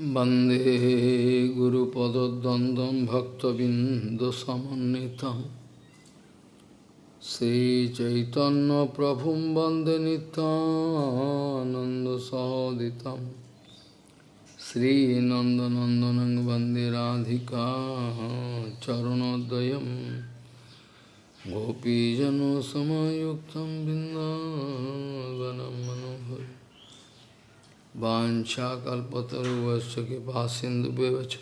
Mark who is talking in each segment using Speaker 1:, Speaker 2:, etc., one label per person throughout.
Speaker 1: वन्दे गुरुपदद्वन्द्वं भक्तबिन्दुसमन्वितं श्रीचैतन्यप्रभुं वन्दे नितानन्दसहोदितं श्रीनन्दनन्दनं वन्दे राधिका चरणोदयं गोपीजनसमयुक्तं बिन्दावनं मनोहर वाञ्छाकल्पतरुवश्च कृपा सिन्धुव्यवच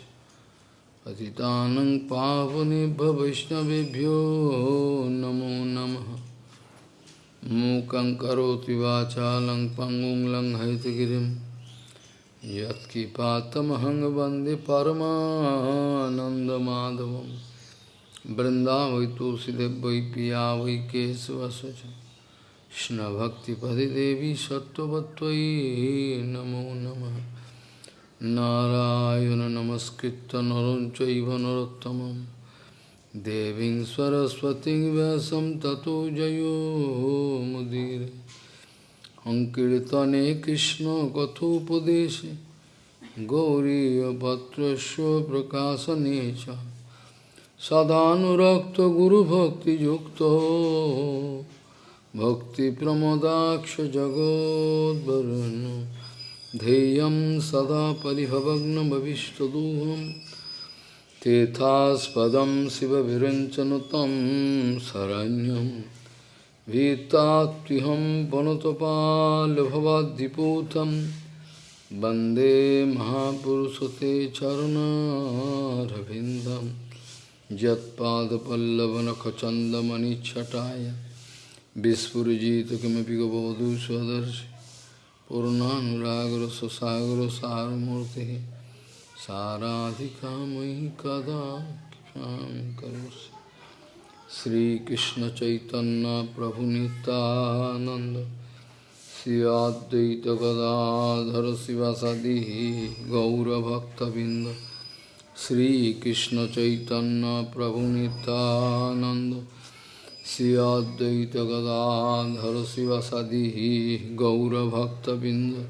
Speaker 1: पतितानं पावनेभ्य वैष्णवेभ्यो नमो नमः। मूकं करोति वाचालं पङ्गुं लङ्घयितगिरिं। यत्किपातमहं वंदे वै पिया वै केशवस्य कृष्णभक्तिपदिदेवी सत्त्ववत्त्वयि नमो नमः। नारायण नमस्कृत्य नरं चैव नरोत्तमं। देवीं सरस्वतीं व्यासं ततो जयो मुदीरे। अङ्कीर्तने कृष्णकथोपदेशे गौरीयपत्रस्य प्रकाशने च। सदानुरक्तगुरुभक्तियुक्तो। भक्तिप्रमदाक्षजगोद्वरुन् ध्येयं सदा परिभवग्नभविष्टदोहं तेथास्पदं शिवविरञ्चनुतं शरण्यं भीतात्युहं वनुतपाल्भवाद्दिपूतं वन्दे महापुरुषते चरणारविन्दं यत्पादपल्लवनखचन्दमणिच्छटाय विस्फुजित किमपि गबोधु स्वदर्शि। पूर्णानुरागर सुसागर सारमूर्ति साराधिका मयि कदा करोसि। श्रीकृष्ण चैतन्य प्रभु नित्यानंद श्रियाद्वैत गदाधर शिवासादि गौरभक्तबिंद श्रीकृष्ण चैतन्य प्रभु Nityanand Sri Advaita Gadadhar Sivasadi Gaurabhaktabind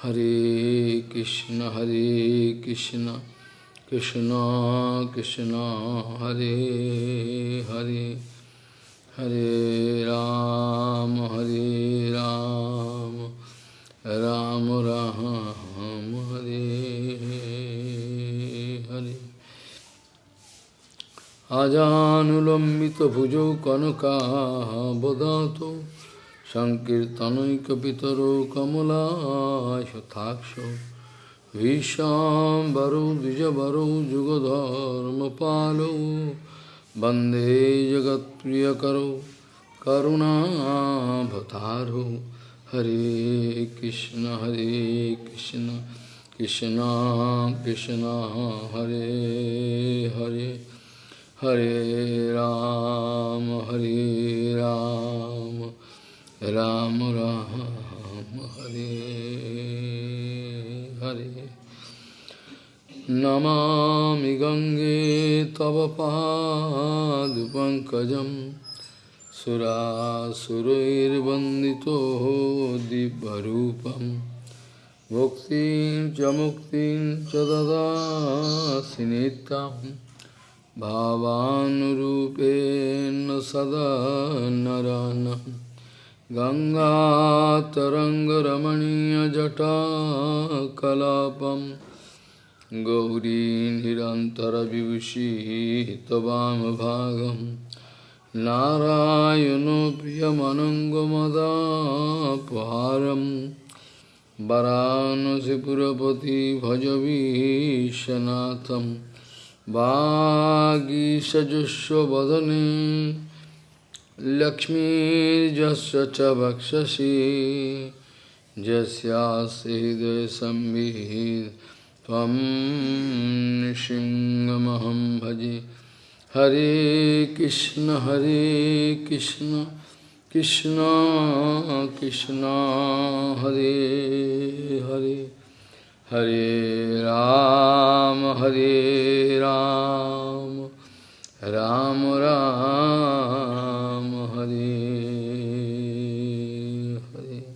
Speaker 1: Hare Krishna Hare Krishna Krishna Krishna Hare Hare Hare Ram Hare Ram Ram Ram अजानुलम्बितभुजौ कनकाबदातो सङ्कीर्तनैकपितरो कमलाशताक्षौ विशाम्बरौ द्विजवरौ जुगधर्मपालौ वन्दे जगत्प्रियकरौ करुणाभतारौ हरे कृष्ण हरे कृष्ण कृष्ण कृष्ण हरे Hare Hare Ram, Hare Ram, Ram Ram, Hare Hare. Namami Gange Tava Pankajam Sura Surair Bandito Dibharupam Bhuktin Jamuktin Chadada Sinitam भावानुरूपेण सदा नरानं। गङ्गातरङ्गरमणीयजटाकलापं गौरी निरन्तरविभूषितवामभागं नारायणो प्रियमनङ्गमदापहारं वरानसिपुरपति भजवीशनाथम् वागीषजुष्वदने लक्ष्मीर्जस्य च वक्षसि नृसिंहमहं भजे। हरे कृष्ण हरे कृष्ण कृष्ण कृष्ण हरे हरे। हरे राम हरे राम। राम राम, हरे हरे।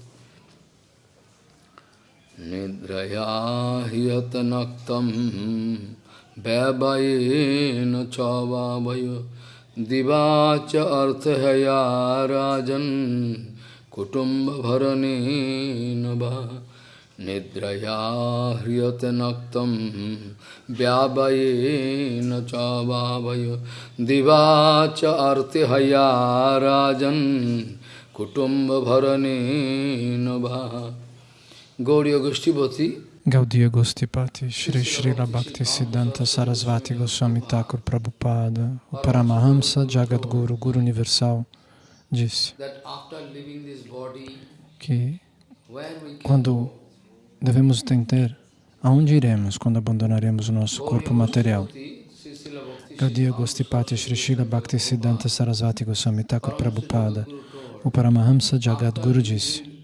Speaker 1: निद्रया हियतन वैवये न चावय दिवाच अर्थया राजन कुटुंब भरने नवा nava Nidraya hriyate naktam Vyavayena chavavayo Divacha arthaya rajan Kutumba bharane nava Gauriya Goshtipati
Speaker 2: Gaudiya Gostipati, Shri Srila Bhakti Siddhanta Sarasvati Goswami Thakur Prabhupada, o Paramahamsa Jagadguru, Guru Universal, disse que quando devemos entender aonde iremos quando abandonaremos o nosso corpo material. Gaudiya Gostipati Shri Srila Bhakti Siddhanta Sarasvati Goswami Thakur Prabhupada, o Paramahamsa Jagadguru disse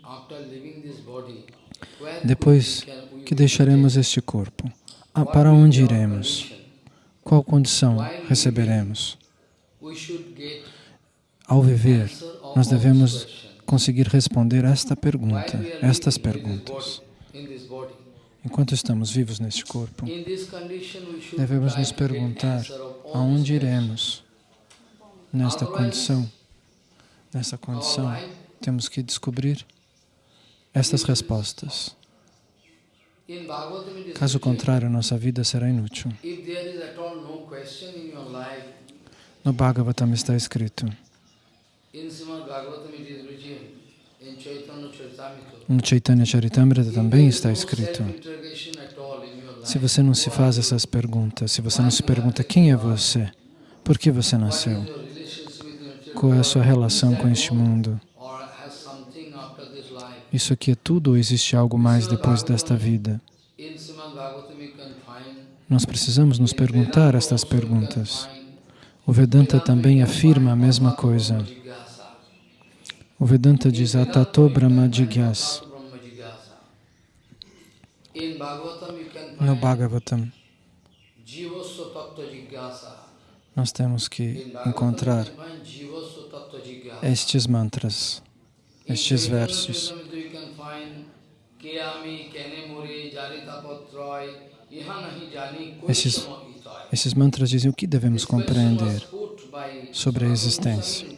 Speaker 2: depois que deixaremos este corpo, ah, para onde iremos? Qual condição receberemos? Ao viver, nós devemos conseguir responder esta pergunta, estas perguntas. Enquanto estamos vivos neste corpo, devemos nos perguntar aonde iremos nesta condição. Nessa condição, temos que descobrir estas respostas. Caso contrário, nossa vida será inútil. No Bhagavatam está escrito, no Chaitanya Charitamrita também está escrito, se você não se faz essas perguntas, se você não se pergunta quem é você, por que você nasceu, qual é a sua relação com este mundo, isso aqui é tudo ou existe algo mais depois desta vida? Nós precisamos nos perguntar estas perguntas. O Vedanta também afirma a mesma coisa. O Vedanta diz Atato Brahma Jigyas. No Bhagavatam, nós temos que encontrar estes mantras, estes versos. Esses, esses mantras dizem o que devemos compreender sobre a existência.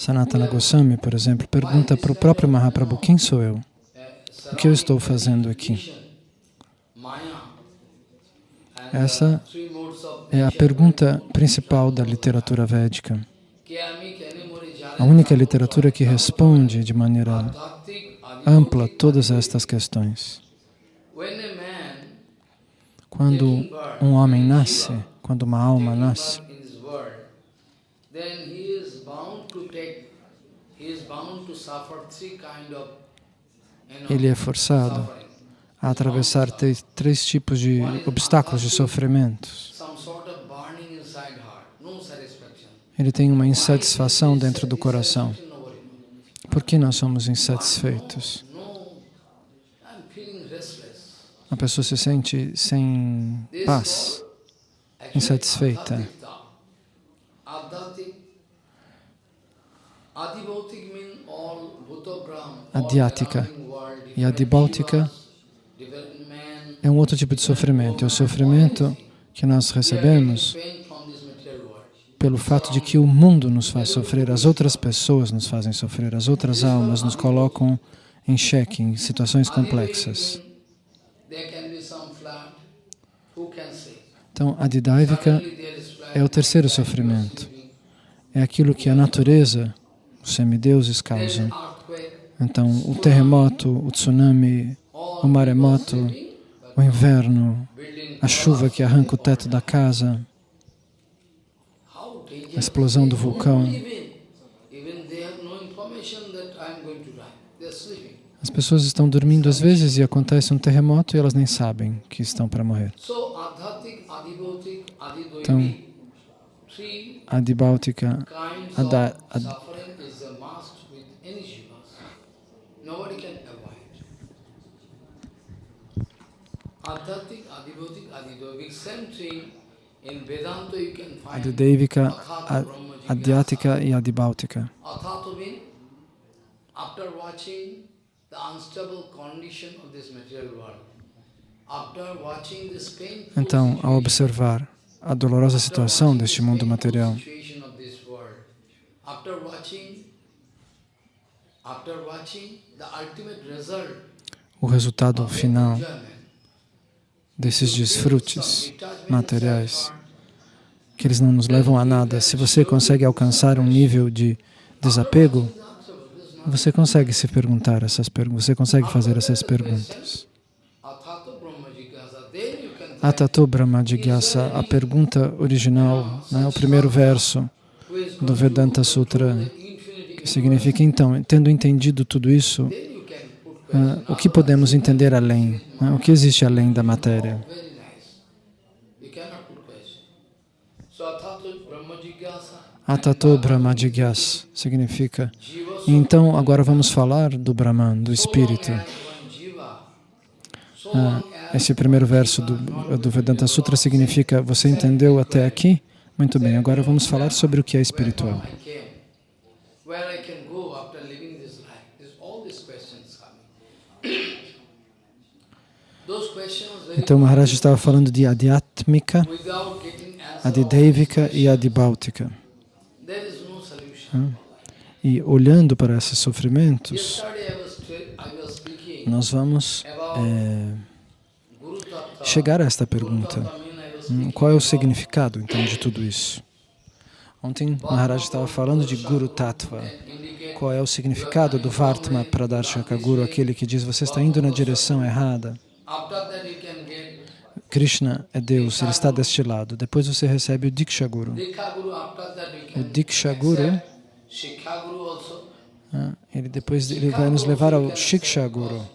Speaker 2: Sanatana Goswami, por exemplo, pergunta para o próprio Mahaprabhu, quem sou eu? O que eu estou fazendo aqui? Essa é a pergunta principal da literatura védica. A única literatura que responde de maneira ampla todas estas questões. Quando um homem nasce, quando uma alma nasce, ele é forçado a atravessar três tipos de obstáculos de sofrimentos. Ele tem uma insatisfação dentro do coração. Por que nós somos insatisfeitos? A pessoa se sente sem paz, insatisfeita. Adhyática e adibáltica é um outro tipo de sofrimento. É o sofrimento que nós recebemos pelo fato de que o mundo nos faz sofrer, as outras pessoas nos fazem sofrer, as outras almas nos colocam em xeque, em situações complexas. Então, a didáica é o terceiro sofrimento. É aquilo que a natureza, semideuses causam. Então, o terremoto, o tsunami, o maremoto, o inverno, a chuva que arranca o teto da casa, a explosão do vulcão. As pessoas estão dormindo às vezes e acontece um terremoto e elas nem sabem que estão para morrer. Então, Adibáltica, Ada, ad, Adidevika, Adhyática e Adibáltica.
Speaker 1: After watching the unstable condition of this material world,
Speaker 2: Então, ao observar a dolorosa situação deste mundo material, o resultado final desses desfrutes materiais, que eles não nos levam a nada. Se você consegue alcançar um nível de desapego, você consegue se perguntar essas perguntas, você consegue fazer essas perguntas. Atato Brahma Jigyasa, a pergunta original, né, o primeiro verso do Vedanta Sutra, que significa, então, tendo entendido tudo isso, o que podemos entender além? Né, o que existe além da matéria? Atato Brahma Jigyasa significa, então agora vamos falar do Brahman, do Espírito. Ah, esse primeiro verso do, do Vedanta Sutra significa, você entendeu até aqui? Muito bem, agora vamos falar sobre o que é espiritual. Então Maharaj estava falando de Adhyatmika, Adidevika e Adibhautika. Ah, e olhando para esses sofrimentos, nós vamos é, chegar a esta pergunta. Hum, qual é o significado, então, de tudo isso? Ontem Maharaj estava falando de Guru Tattva. Qual é o significado do Vartma Pradarshaka Guru, aquele que diz você está indo na direção errada? Krishna é Deus, Ele está deste lado. Depois você recebe o Diksha Guru. O Diksha Guru, ah, ele depois ele vai nos levar ao Shiksha Guru.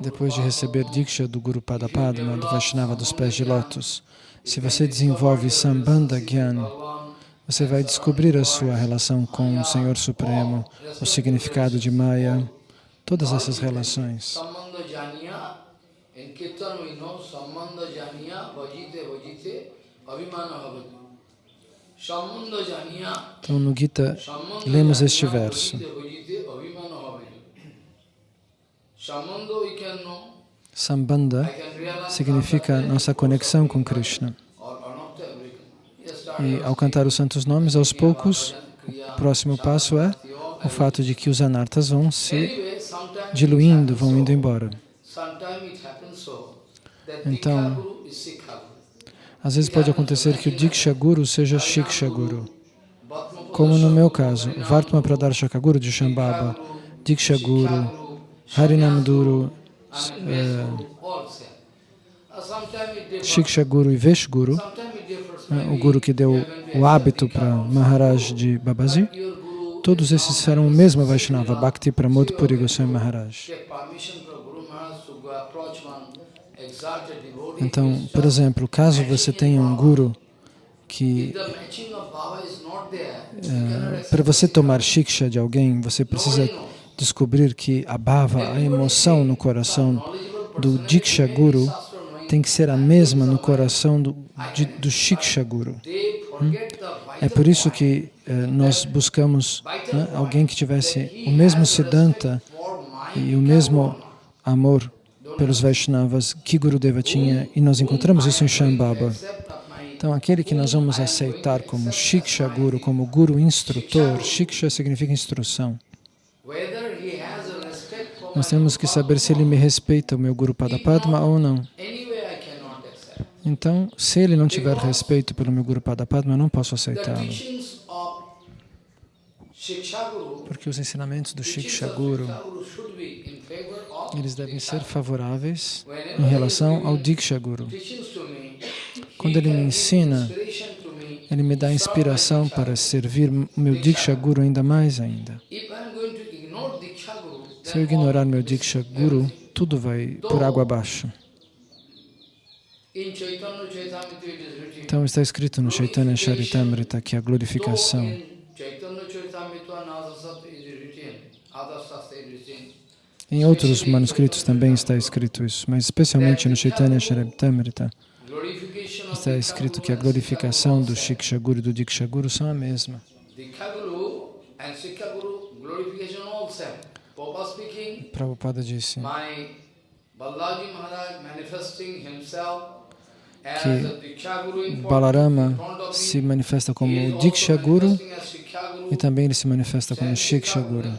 Speaker 2: Depois de receber Diksha do Guru Padapadma, do Vaishnava dos pés de lótus, se você desenvolve Sambandha Gyan, você vai descobrir a sua relação com o Senhor Supremo, o significado de Maya, todas essas relações. Então, no Gita, lemos este verso. Sambandha significa nossa conexão com Krishna. E ao cantar os santos nomes, aos poucos, o próximo passo é o fato de que os anartas vão se diluindo, vão indo embora. Então, às vezes pode acontecer que o Diksha Guru seja Shiksha Guru. Como no meu caso, Vartma Pradarshaka Guru de Shambhava, Diksha Guru, Harinam Guru, é, Shiksha Guru e Vesh Guru, é, o Guru que deu o hábito para Maharaj de Babaji, todos esses serão o mesmo Vaishnava, Bhakti Pramod Puri Goswami Maharaj. Então, por exemplo, caso você tenha um Guru que é, para você tomar shiksha de alguém, você precisa descobrir que a bhava, a emoção no coração do Diksha Guru tem que ser a mesma no coração do, de, do Shiksha Guru. Hum? É por isso que eh, nós buscamos né, alguém que tivesse o mesmo Siddhanta e o mesmo amor pelos Vaishnavas que Gurudeva tinha, e nós encontramos isso em Shambhava. Então, aquele que nós vamos aceitar como Shiksha Guru, como Guru instrutor, Shiksha significa instrução. Nós temos que saber se ele me respeita, o meu Guru Padapadma, ou não. Então, se ele não tiver respeito pelo meu Guru Padapadma, eu não posso aceitá-lo. Porque os ensinamentos do Shiksha Guru, eles devem ser favoráveis em relação ao Diksha Guru. Quando ele me ensina, ele me dá inspiração para servir o meu Diksha Guru ainda mais ainda. Se eu ignorar meu Diksha Guru, tudo vai por água abaixo. Então está escrito no Chaitanya Charitamrita que a glorificação. Em outros manuscritos também está escrito isso, mas especialmente no Chaitanya Charitamrita está escrito que a glorificação do Shiksha Guru e do Diksha Guru são a mesma.
Speaker 1: Prabhupada
Speaker 2: disse
Speaker 1: Balaji Maharaj manifesting himself
Speaker 2: que Balarama se manifesta como Diksha Guru e também ele se manifesta como Shiksha Guru.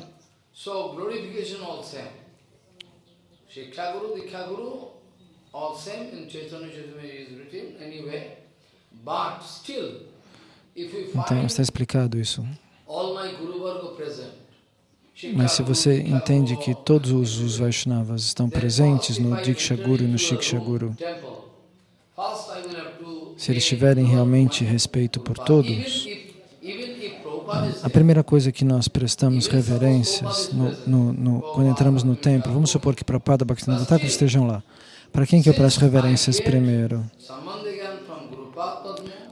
Speaker 2: Então está explicado isso. Mas se você entende que todos os, Vaishnavas estão presentes no Diksha Guru e no Shiksha Guru, se eles tiverem realmente respeito por todos, a primeira coisa que nós prestamos reverências no, no, no, quando entramos no templo, vamos supor que Prabhupada Bhaktivinoda Thakur estejam lá. Para quem que eu presto reverências primeiro?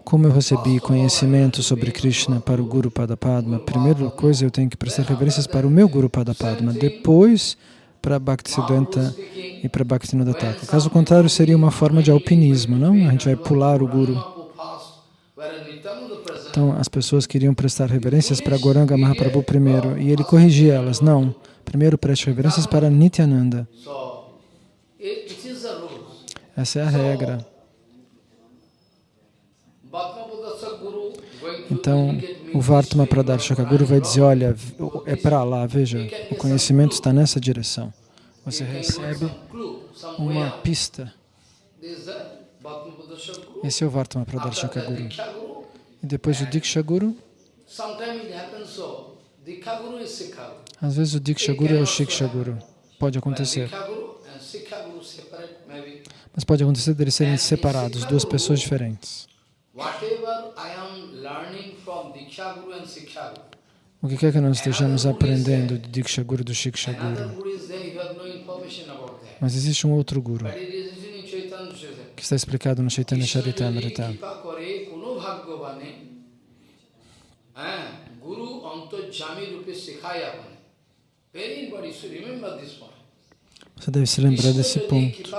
Speaker 2: Como eu recebi conhecimento sobre Krishna para o Guru Padapadma, primeira coisa eu tenho que prestar reverências para o meu Guru Padapadma, depois para Bhaktisiddhanta e para Bhaktivinoda Thakur. Caso contrário, seria uma forma de alpinismo, não? A gente vai pular o Guru. Então, as pessoas queriam prestar reverências para Goranga Mahaprabhu primeiro, e ele corrigia elas. Não, primeiro preste reverências para Nityananda. Essa é a regra. Então, o Vartma
Speaker 1: this way,
Speaker 2: Pradarshaka Guru vai dizer, olha, é para lá, veja, o conhecimento está nessa direção. Você recebe uma pista. Esse é o Vartma
Speaker 1: After
Speaker 2: Pradarshaka Guru. E depois o Diksha Guru.
Speaker 1: Diksha Guru
Speaker 2: às vezes o Diksha Guru é o Shiksha Guru. Pode acontecer. Mas pode acontecer deles serem separados, duas pessoas diferentes. O que quer que nós estejamos aprendendo de Diksha Guru e do Shiksha Guru?
Speaker 1: Guru is there, you have no information about that.
Speaker 2: Mas existe um outro guru que está explicado no Chaitanya Charitamrita. Você deve se lembrar desse ponto.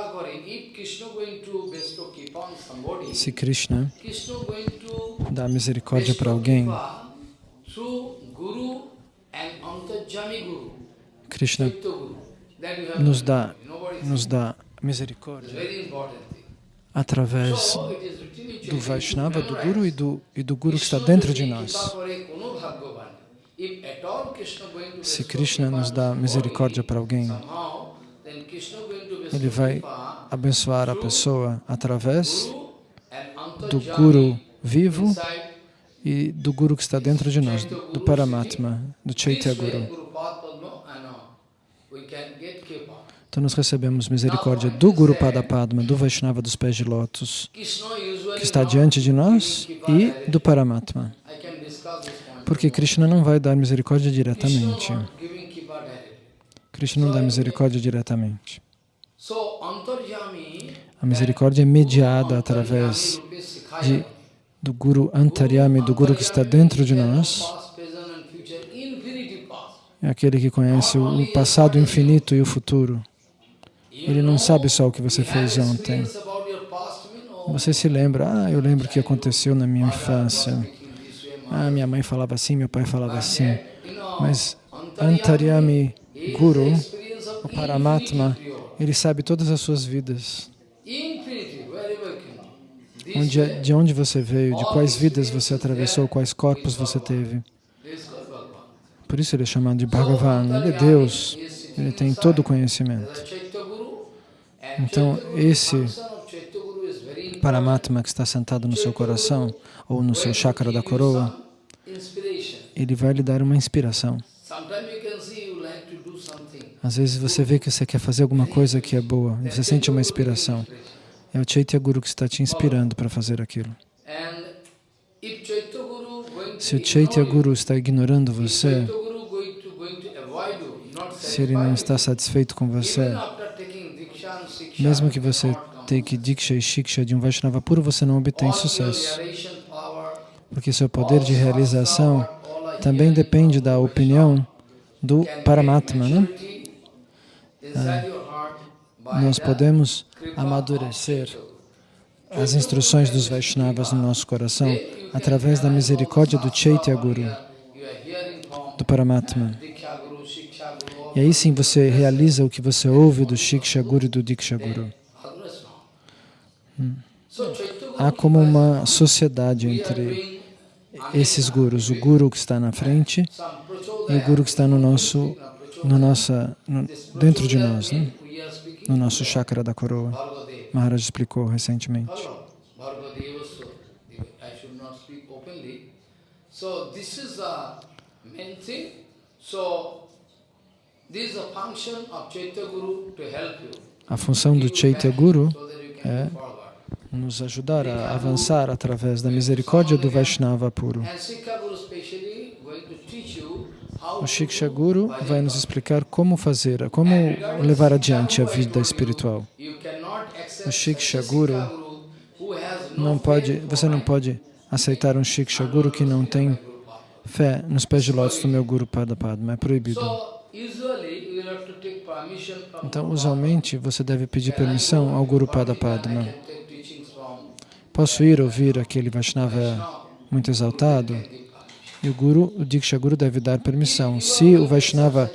Speaker 2: Se Krishna dá misericórdia para alguém, Krishna nos dá, nos dá misericórdia através do Vaishnava, do. Guru e do, e do Guru que está dentro de nós. Se Krishna nos dá misericórdia para alguém, ele vai abençoar a pessoa através do Guru vivo e do Guru que está dentro de nós, do Paramatma, do Chaitya Guru. Então nós recebemos misericórdia do Guru Padapadma, do Vaishnava dos pés de lótus, que está diante de nós, e do Paramatma. Porque Krishna não vai dar misericórdia diretamente. Krishna não dá misericórdia diretamente. A misericórdia é mediada através de, do Guru Antaryami, do Guru que está dentro de nós. É aquele que conhece o passado infinito e o futuro. Ele não sabe só o que você fez ontem. Você se lembra, ah, eu lembro o que aconteceu na minha infância. Ah, minha mãe falava assim, meu pai falava assim. Mas Antaryami Guru, o Paramatma, ele sabe todas as suas vidas. Onde, de onde você veio, de quais vidas você atravessou, quais corpos você teve. Por isso ele é chamado de Bhagavan, ele é Deus, ele tem todo o conhecimento. Então, esse Paramatma que está sentado no seu coração, ou no seu chakra da coroa, ele vai lhe dar uma inspiração. Às vezes você vê que você quer fazer alguma coisa que é boa, e você sente uma inspiração. É o Chaitya Guru que está te inspirando para fazer aquilo. Se o Chaitya Guru está ignorando você, se ele não está satisfeito com você, mesmo que você take Diksha e Shiksha de um Vaishnava puro, você não obtém sucesso. Porque seu poder de realização também depende da opinião do Paramatma. Né? Ah, nós podemos amadurecer as instruções dos Vaishnavas no nosso coração através da misericórdia do Chaitya Guru, do Paramatma. E aí sim você realiza o que você ouve do Shiksha Guru e do Diksha Guru. Hum. Há como uma sociedade entre esses gurus, o guru que está na frente e o guru que está no nosso, no nossa, no, dentro de nós, né? no nosso chakra da coroa. Maharaj explicou recentemente. So this is the main thing. So A função do Chaitya Guru é nos ajudar a avançar através da misericórdia do Vaishnava puro. O Shiksha Guru vai nos explicar como fazer, como levar adiante a vida espiritual. O Shiksha Guru não pode, você não pode aceitar um Shiksha Guru que não tem fé nos pés de lótus do meu Guru Pada Padma, é proibido. Então, usualmente, você deve pedir permissão ao Guru Pada Padma. Posso ir ouvir aquele Vaishnava muito exaltado? E o Guru, o Diksha Guru deve dar permissão. Se o Vaishnava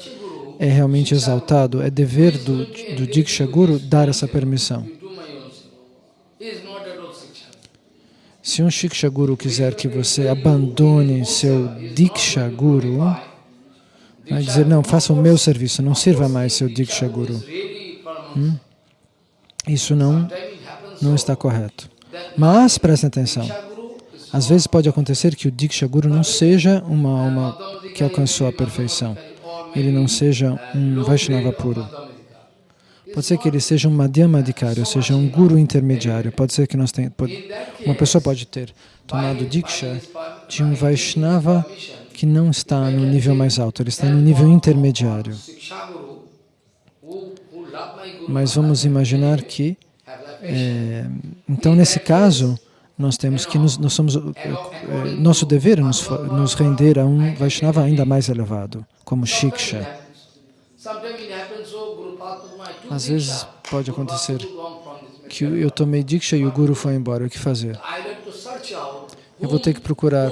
Speaker 2: é realmente exaltado, é dever do, do Diksha Guru dar essa permissão. Se um Shiksha Guru quiser que você abandone seu Diksha Guru, vai dizer, não, faça o meu serviço, não sirva mais seu Diksha Guru. Hum? Isso não, não está correto. Mas, prestem atenção, às vezes pode acontecer que o Diksha Guru não seja uma alma que alcançou a perfeição. Ele não seja um Vaishnava puro. Pode ser que ele seja um Madhyamadikari, ou seja, um guru intermediário. Pode ser que nós tenhamos, uma pessoa pode ter tomado Diksha de um Vaishnava que não está no nível mais alto, ele está no nível intermediário. Mas vamos imaginar que é, então, nesse caso, nós temos que nos, nós somos, é, nosso dever é nos, nos render a um Vaishnava ainda mais elevado, como Shiksha. Às vezes pode acontecer que eu tomei Diksha e o Guru foi embora, o que fazer? Eu vou ter que procurar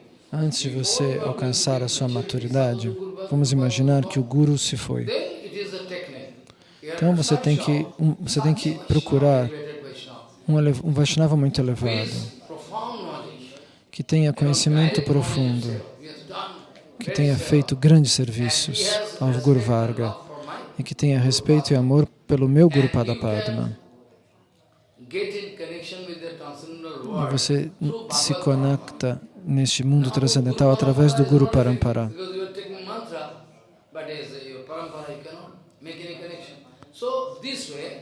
Speaker 2: Antes de você alcançar a sua maturidade, vamos imaginar que o Guru se foi. Então você tem que, você tem que procurar um, um Vaishnava muito elevado, que tenha conhecimento profundo, que tenha feito grandes serviços ao Guru Varga e que tenha respeito e amor pelo meu Guru Padapadma. E você se conecta neste mundo transcendental através do Guru Parampara.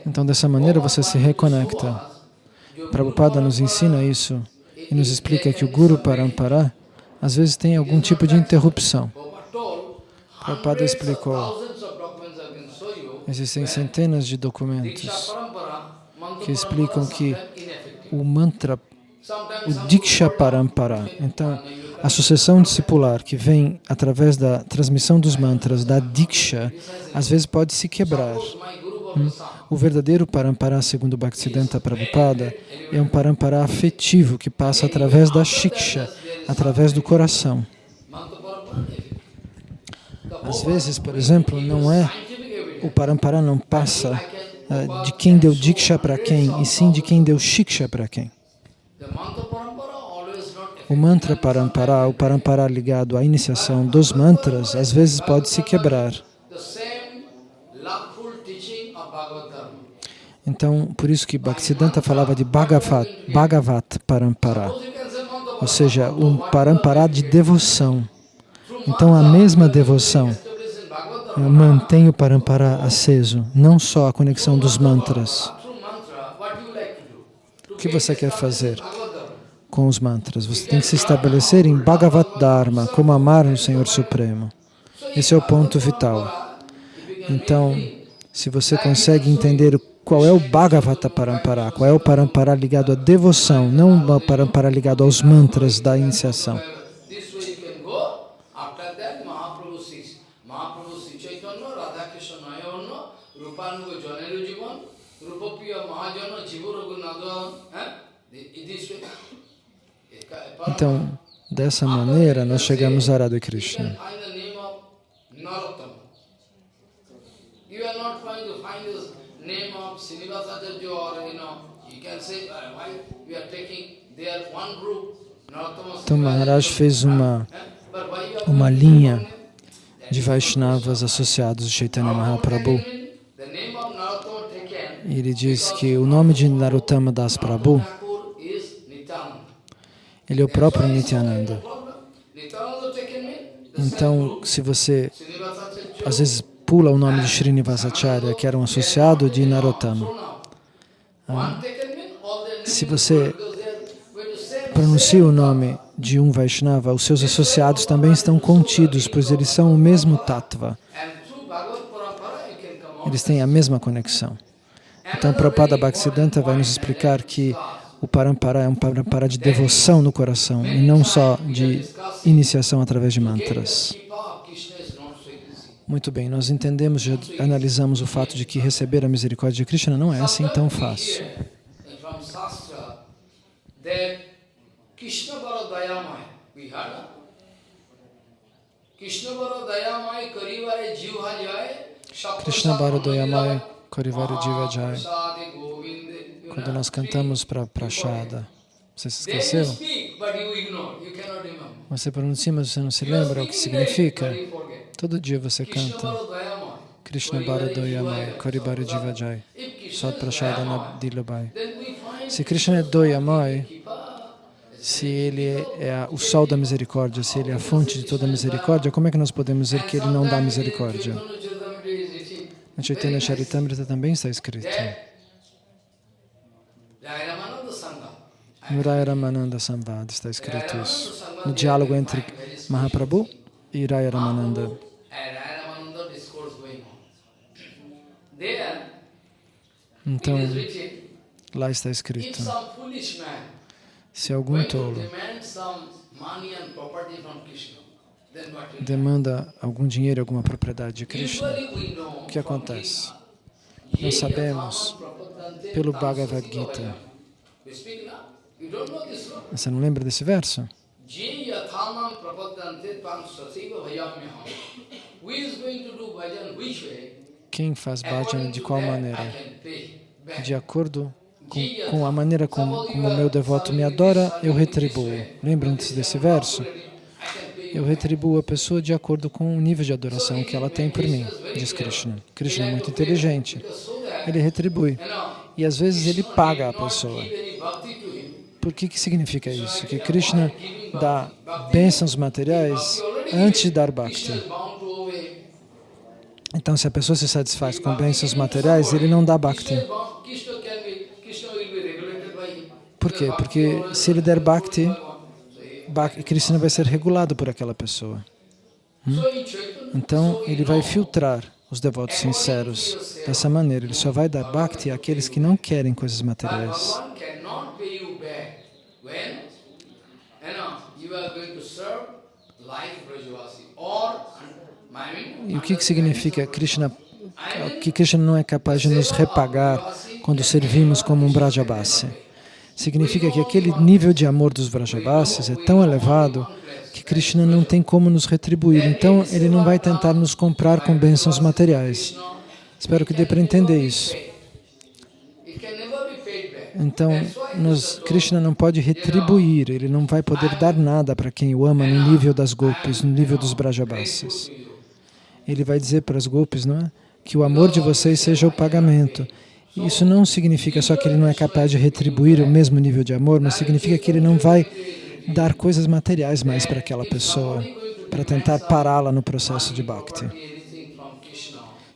Speaker 2: Então, dessa maneira, você se reconecta. Prabhupada nos ensina isso e nos explica que o Guru Parampara às vezes tem algum tipo de interrupção. Prabhupada explicou, existem centenas de documentos que explicam que o mantra, Diksha Parampara, então a sucessão discipular que vem através da transmissão dos mantras da Diksha, às vezes pode se quebrar. Hum? O verdadeiro parampara, segundo Bhaktisiddhanta Prabhupada, é um parampara afetivo que passa através da shiksha, através do coração. Às vezes, por exemplo, não é o parampara não passa uh, de quem deu diksha para quem, e sim de quem deu shiksha para quem. O mantra parampara, o parampara ligado à iniciação dos mantras, às vezes pode se quebrar. Então, por isso que Bhaktisiddhanta falava de Bhagavat, Bhagavat Parampara, ou seja, um Parampara de devoção. Então, a mesma devoção mantém o Parampara aceso, não só a conexão dos mantras. Que você quer fazer com os mantras? Você tem que se estabelecer em Bhagavat Dharma, como amar o Senhor Supremo. Esse é o ponto vital. Então, se você consegue entender qual é o Bhagavata Parampara, qual é o Parampara ligado à devoção, não o Parampara ligado aos mantras da iniciação. Então, dessa maneira, nós chegamos a Radha Krishna. Então Maharaj fez uma, uma linha de Vaishnavas associados a Chaitanya Mahaprabhu. Ele diz que o nome de Narottama Das Prabhu ele é o próprio Nityananda. Então, se você às vezes pula o nome de Srinivasacharya, que era um associado de Narottama, ah, se você pronuncia o nome de um Vaishnava, os seus associados também estão contidos, pois eles são o mesmo tattva. Eles têm a mesma conexão. Então, Prabhupada Bhaktisiddhanta vai nos explicar que o parampara é um parampara de devoção no coração e não só de iniciação através de mantras. Muito bem, nós entendemos, já analisamos o fato de que receber a misericórdia de Krishna não é assim tão fácil. Krishna Barodayamai Karivari Jiva Jai quando nós cantamos para Prashada. Você se esqueceu? Você pronuncia, mas você não se lembra o que significa? Todo dia você canta Krishna Bharadoyamai, Karibara Jivajai, Sat Prashada Dilabai. Se Krishna é Doyamai, se ele é o sol da misericórdia, se ele é a fonte de toda a misericórdia, como é que nós podemos dizer que ele não dá misericórdia? Na Chaitanya Charitamrita também está escrito. No Raya Ramananda Samvad está escrito isso. No diálogo entre Mahaprabhu e Raya Ramananda. Então, lá está escrito, se algum tolo demanda algum dinheiro, alguma propriedade de Krishna, o que acontece? Nós sabemos pelo Bhagavad Gita. Você não lembra desse verso? Quem faz bhajan de qual maneira? De acordo com, com a maneira como o meu devoto me adora, eu retribuo. Lembram-se desse verso? Eu retribuo a pessoa de acordo com o nível de adoração que ela tem por mim, diz Krishna. Krishna é muito inteligente. Ele retribui. E às vezes ele paga a pessoa. Por que, que significa isso? Que Krishna dá bênçãos materiais antes de dar bhakti. Então, se a pessoa se satisfaz com bênçãos materiais, ele não dá bhakti. Por quê? Porque se ele der bhakti, Krishna vai ser regulado por aquela pessoa. Hum? Então, ele vai filtrar os devotos sinceros dessa maneira. Ele só vai dar bhakti àqueles que não querem coisas materiais. E o que, que significa Krishna, que Krishna não é capaz de nos repagar quando servimos como um Brajabasi? Significa que aquele nível de amor dos Vrajabasis é tão elevado que Krishna não tem como nos retribuir. Então, ele não vai tentar nos comprar com bênçãos materiais. Espero que dê para entender isso. Então, nos, Krishna não pode retribuir, ele não vai poder dar nada para quem o ama no nível das golpes, no nível dos Brajabasis. Ele vai dizer para as golpes, não é? Que o amor de vocês seja o pagamento. Isso não significa só que ele não é capaz de retribuir o mesmo nível de amor, mas significa que ele não vai dar coisas materiais mais para aquela pessoa, para tentar pará-la no processo de bhakti.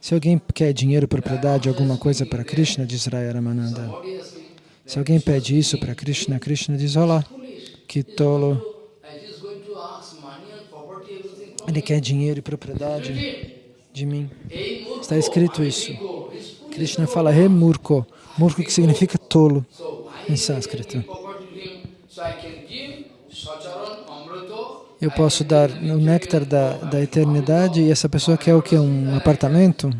Speaker 2: Se alguém quer dinheiro, propriedade, alguma coisa para Krishna, diz Raya Ramananda, se alguém pede isso para Krishna, Krishna diz, olá, que tolo. Ele quer dinheiro e propriedade de mim. Está escrito isso. Krishna fala He Murko, que significa tolo em sânscrito. Eu posso dar o néctar da, da eternidade e essa pessoa quer o que? Um apartamento?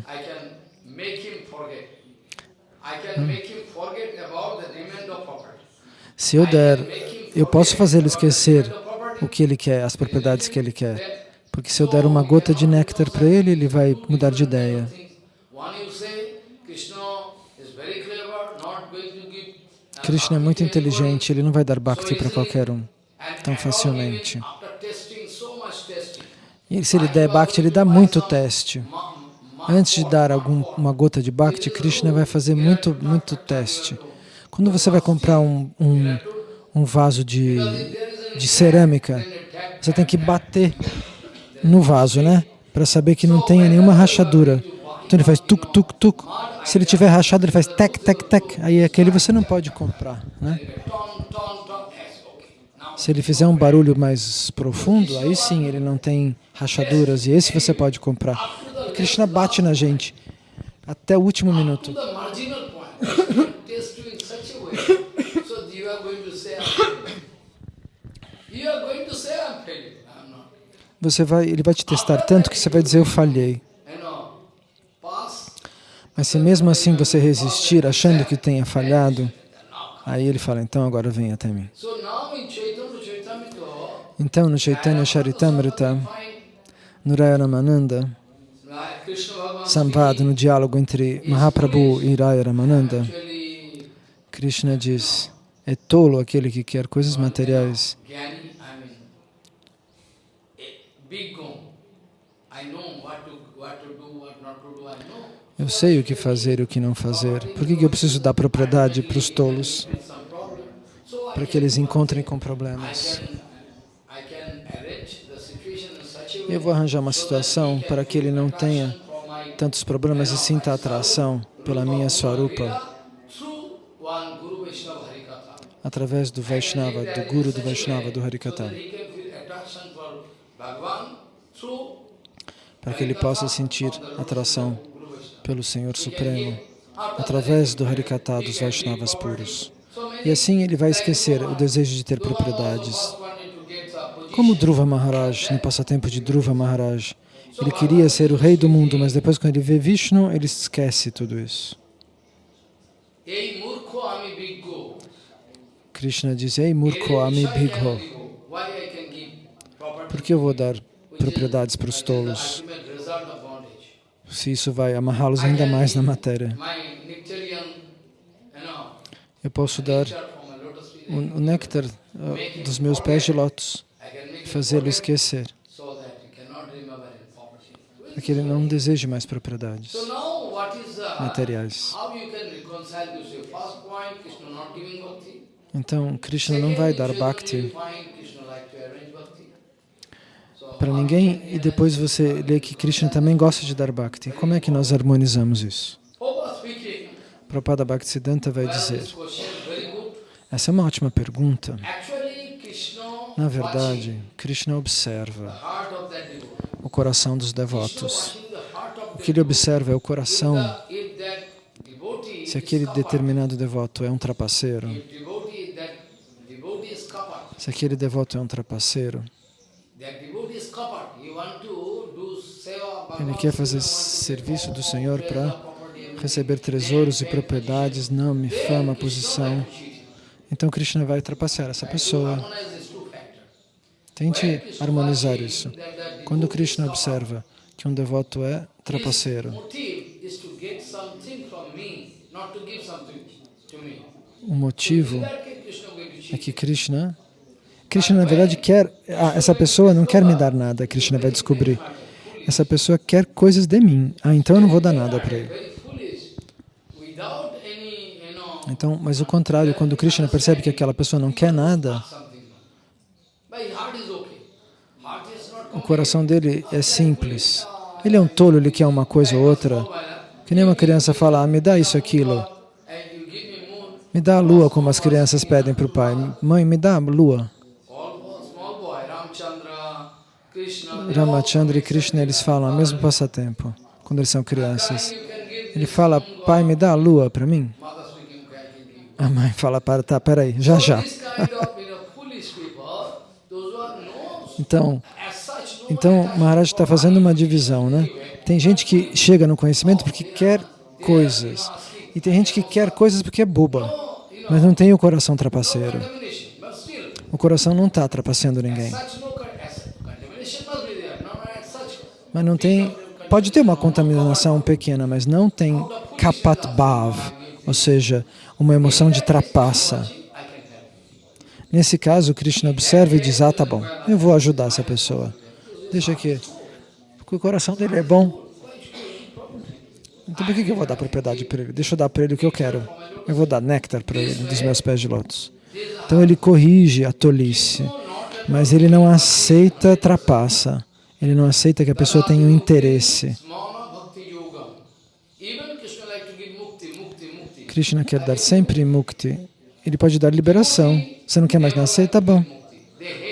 Speaker 1: Property.
Speaker 2: Se eu der, eu posso fazê-lo esquecer o que ele quer, as propriedades que ele quer. Porque se eu der uma gota de néctar para ele, ele vai mudar de ideia.
Speaker 1: One you say, Krishna is very clever, not going to give.
Speaker 2: Krishna é muito inteligente, ele não vai dar bhakti para qualquer um tão facilmente. E se ele der bhakti, ele dá muito teste. Antes de dar algum, uma gota de bhakti, Krishna vai fazer muito, muito teste. Quando você vai comprar um, um, um vaso de, de cerâmica, você tem que bater no vaso, né? Para saber que não tenha nenhuma rachadura. Então ele faz tuk, tuk, tuk. Se ele tiver rachado, ele faz tec, tec, tec. Aí aquele você não pode comprar, né? Se ele fizer um barulho mais profundo, aí sim ele não tem rachaduras e esse você pode comprar. Krishna bate na gente até o último minuto.
Speaker 1: a.
Speaker 2: Você vai, ele vai te testar tanto que você vai dizer eu falhei. Mas se mesmo assim você resistir achando que tenha falhado, aí ele fala, então agora vem até mim. Então no Chaitanya Charitamrita, no Raya Ramananda,
Speaker 1: like Krishna Bhagavan
Speaker 2: Samvad, no diálogo entre Mahaprabhu e Raya Ramananda,
Speaker 1: actually
Speaker 2: Krishna diz, é tolo aquele que quer coisas materiais.
Speaker 1: I know what to, what to do, what not to do, I know.
Speaker 2: Eu sei o que fazer e o que não fazer. Por que que eu preciso dar propriedade para os tolos? Para que eles encontrem com problemas. Eu vou arranjar uma situação para que ele não tenha tantos problemas e sinta atração pela minha Swarupa através do Vaishnava, do Guru do Vaishnava, do Harikata, para que ele possa sentir atração. Pelo Senhor Supremo através do Harikata dos Vaishnavas puros. E assim ele vai esquecer o desejo de ter propriedades. Como Dhruva Maharaj, no passatempo de Dhruva Maharaj, ele queria ser o rei do mundo, mas depois quando ele vê Vishnu, ele esquece tudo isso. Krishna diz, Ei Murko Ami Bhigho, por que eu vou dar propriedades para os tolos, se isso vai amarrá-los ainda mais na matéria? Eu posso dar o o néctar ah, dos meus pés de lótus e fazê-lo esquecer, para que ele não deseje mais propriedades
Speaker 1: the,
Speaker 2: materiais. Então, Krishna não vai dar bhakti
Speaker 1: Find Krishna like to arrange bhakti. So
Speaker 2: para ninguém e depois você lê que Krishna também gosta de dar bhakti. Como é que nós harmonizamos isso? Prabhupada Bhaktisiddhanta vai dizer, essa é uma ótima pergunta. Na verdade, Krishna observa o coração dos devotos. O que ele observa é o coração. Se aquele determinado devoto é um trapaceiro, se aquele devoto é um trapaceiro, ele quer fazer serviço do Senhor para receber tesouros e propriedades, nome, fama, posição. Então Krishna vai trapacear essa pessoa. Tente harmonizar isso. Quando Krishna observa que um devoto é trapaceiro, o motivo é que Krishna, Krishna na verdade quer, ah, essa pessoa não quer me dar nada, Krishna vai descobrir. Essa pessoa quer coisas de mim. Ah, então eu não vou dar nada para ele. Então, mas o contrário, quando Krishna percebe que aquela pessoa não quer nada, o coração dele é simples. Ele é um tolo, ele quer uma coisa ou outra. Que nem uma criança fala, ah, me dá isso, aquilo.
Speaker 1: Me
Speaker 2: dá a lua, como as crianças pedem para o pai. Mãe, me dá a lua.
Speaker 1: all small boy, Ramchandra, Krishna. they all-
Speaker 2: Ramachandra e Krishna, eles falam ao mesmo passatempo, quando eles são crianças. Ele fala, pai, me dá a lua para mim. A mãe fala, para, tá, peraí, já, já. Então, então Maharaj está fazendo uma divisão, né? Tem gente que chega no conhecimento porque quer coisas. E tem gente que quer coisas porque é boba, mas não tem o coração trapaceiro. O coração não está trapaceando ninguém. Mas não tem... Pode ter uma contaminação pequena, mas não tem kapat bhav, ou seja, uma emoção de trapaça. Nesse caso, Krishna observa e diz, ah, tá bom, eu vou ajudar essa pessoa. Deixa aqui. Porque o coração dele é bom. Então por que que eu vou dar propriedade para ele? Deixa eu dar para ele o que eu quero. Eu vou dar néctar para ele dos meus pés de lótus. Então ele corrige a tolice, mas ele não aceita trapaça. Ele não aceita que a pessoa tenha um interesse.
Speaker 1: Krishna
Speaker 2: quer dar sempre mukti. Ele pode dar liberação. Você não quer mais nascer? Tá bom.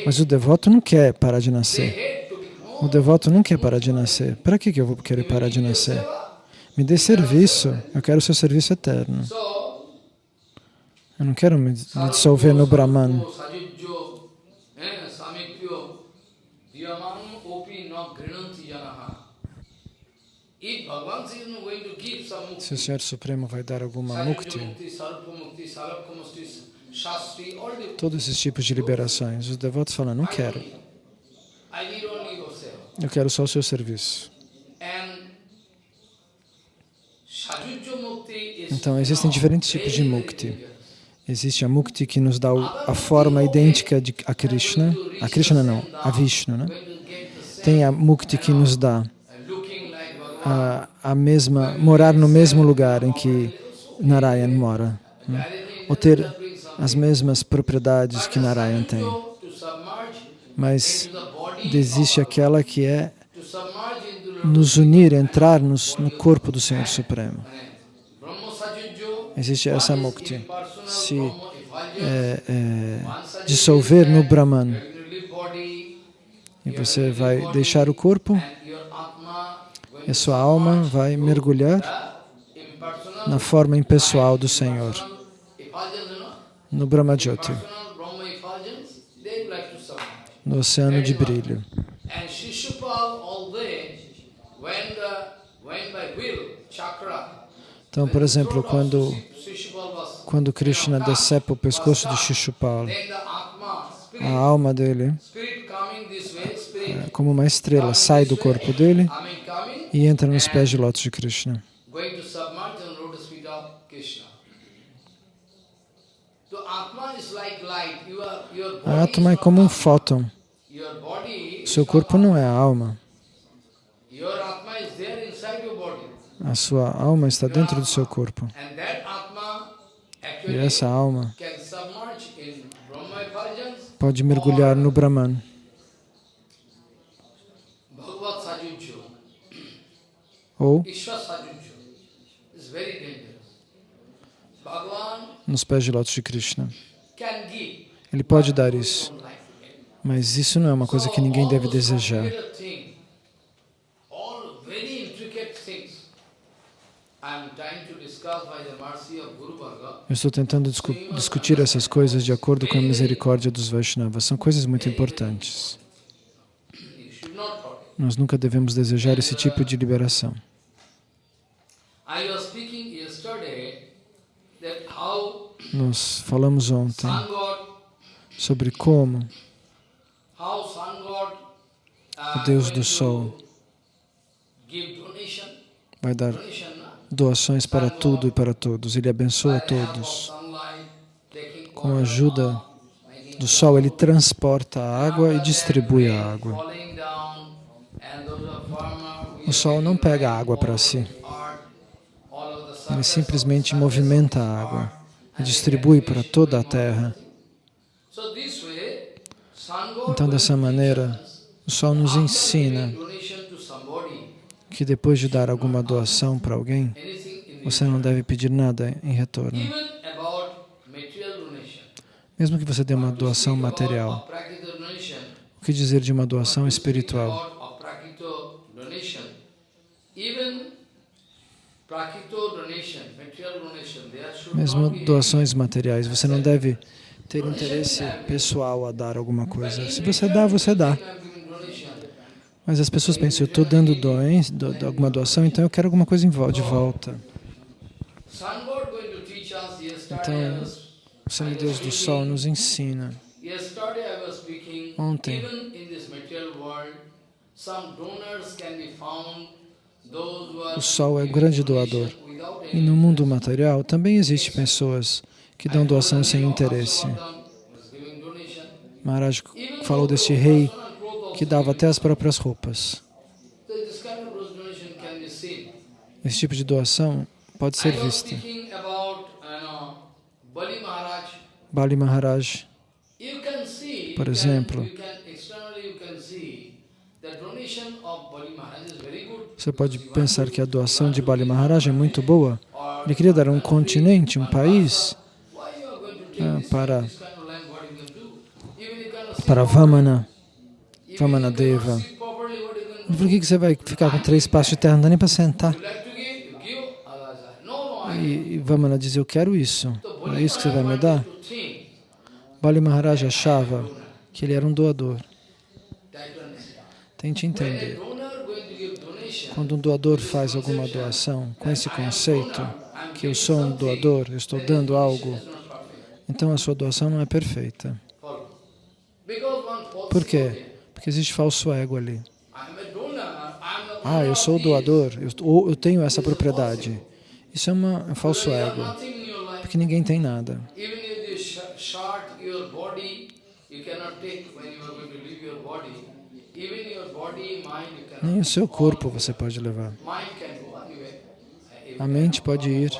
Speaker 2: Mas o devoto não quer parar de nascer. O devoto não quer parar de nascer. Para que eu vou querer parar de nascer? Me dê serviço. Eu quero seu serviço eterno. Eu não quero me dissolver no Brahman.
Speaker 1: Sajujjo, eh, Samipyo, Yaman Opi no Grinanti Janaha. If Bhagavan is not going to give some mukti,
Speaker 2: Se o Senhor Supremo vai dar alguma mukti, todos esses tipos de liberações, os devotos falam, não quero. Eu quero só o seu serviço. Então, existem diferentes tipos de mukti. Existe a mukti que nos dá a forma idêntica de a Krishna. A Krishna não, a Vishnu, né? Tem a mukti que nos dá a, a mesma, morar no mesmo lugar em que Narayan mora. né? Ou ter as mesmas propriedades que Narayan tem. Mas existe aquela que é nos unir, entrar nos, no corpo do Senhor Supremo. Existe essa mukti. Se é, é, dissolver no Brahman
Speaker 1: you're going to leave body,
Speaker 2: e você vai deixar o corpo e a sua alma vai mergulhar na forma impessoal do Senhor, no
Speaker 1: Brahma submerge.
Speaker 2: no oceano de brilho.
Speaker 1: Shishupal
Speaker 2: Então, por exemplo, quando,
Speaker 1: Shishupal
Speaker 2: quando Krishna decepa o pescoço de
Speaker 1: Atma,
Speaker 2: a alma dele, como uma estrela, sai do corpo dele e entra nos pés de lótus de Krishna. A atma é como um fóton. Seu corpo não é a alma. A sua alma está dentro do seu corpo. E essa alma pode mergulhar no Brahman,
Speaker 1: Bhagavad Sajujjo,
Speaker 2: ou nos pés de lótus de Krishna. Ele pode dar isso, mas isso não é uma coisa que ninguém deve desejar. Eu estou tentando discu discutir essas coisas de acordo com a misericórdia dos Vaishnavas. São coisas muito importantes.
Speaker 1: You should not forget.
Speaker 2: Nós nunca devemos desejar esse tipo de liberação. Nós falamos ontem sobre como
Speaker 1: uh,
Speaker 2: o Deus do Sol vai dar
Speaker 1: na?
Speaker 2: doações para tudo e para todos. Ele abençoa todos. Com a ajuda do Sol, ele transporta a água e distribui a água. O Sol não pega água para si. Ele simplesmente movimenta a água e distribui para toda a terra. Então, dessa maneira, o Sol nos ensina que depois de dar alguma doação para alguém, você não deve pedir nada em retorno. Mesmo que você dê uma doação material, o que dizer de uma doação espiritual?
Speaker 1: Even Prakito
Speaker 2: mesmo doações materiais. Você não deve ter interesse pessoal a dar alguma coisa. Se você dá, você dá. Mas as pessoas pensam, eu estou dando doens, do, do, alguma doação, então eu quero alguma coisa de volta. Então, o semideus do Sol nos ensina. Ontem, o Sol é o grande doador. E no mundo material também existem pessoas que dão doação sem interesse. Maharaj falou deste rei que dava até as próprias roupas. Esse tipo de doação pode ser vista. Bali Maharaj, por exemplo, você pode pensar que a doação de Bali Maharaj é muito boa. Ele queria dar um continente, um país ah, para, para Vamana. Vamanadeva. Por que, que você vai ficar com três passos de terra? Não dá nem para sentar. E, e Vamana diz, eu quero isso. É isso que você vai me dar? Bali Maharaj achava que ele era um doador. Tente entender. Quando um doador faz alguma doação com esse conceito, que eu sou um doador, eu estou dando algo, então a sua doação não é perfeita. Por quê? Porque existe falso ego ali. Ah, eu sou o doador, eu, eu tenho essa propriedade. Isso é uma, um falso ego, porque ninguém tem nada. Nem o seu corpo você pode levar. A mente pode ir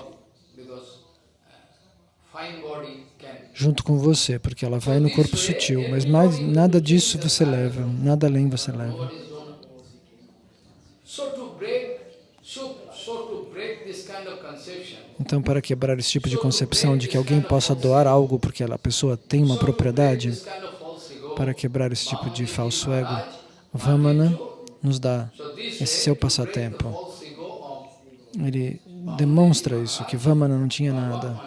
Speaker 2: junto com você, porque ela vai no corpo sutil, mas mais, nada disso você leva, nada além você leva. Então, para quebrar esse tipo de concepção de que alguém possa doar algo porque a pessoa tem uma propriedade, para quebrar esse tipo de falso ego, Vamana nos dá esse seu passatempo. Ele demonstra isso, que Vamana não tinha nada.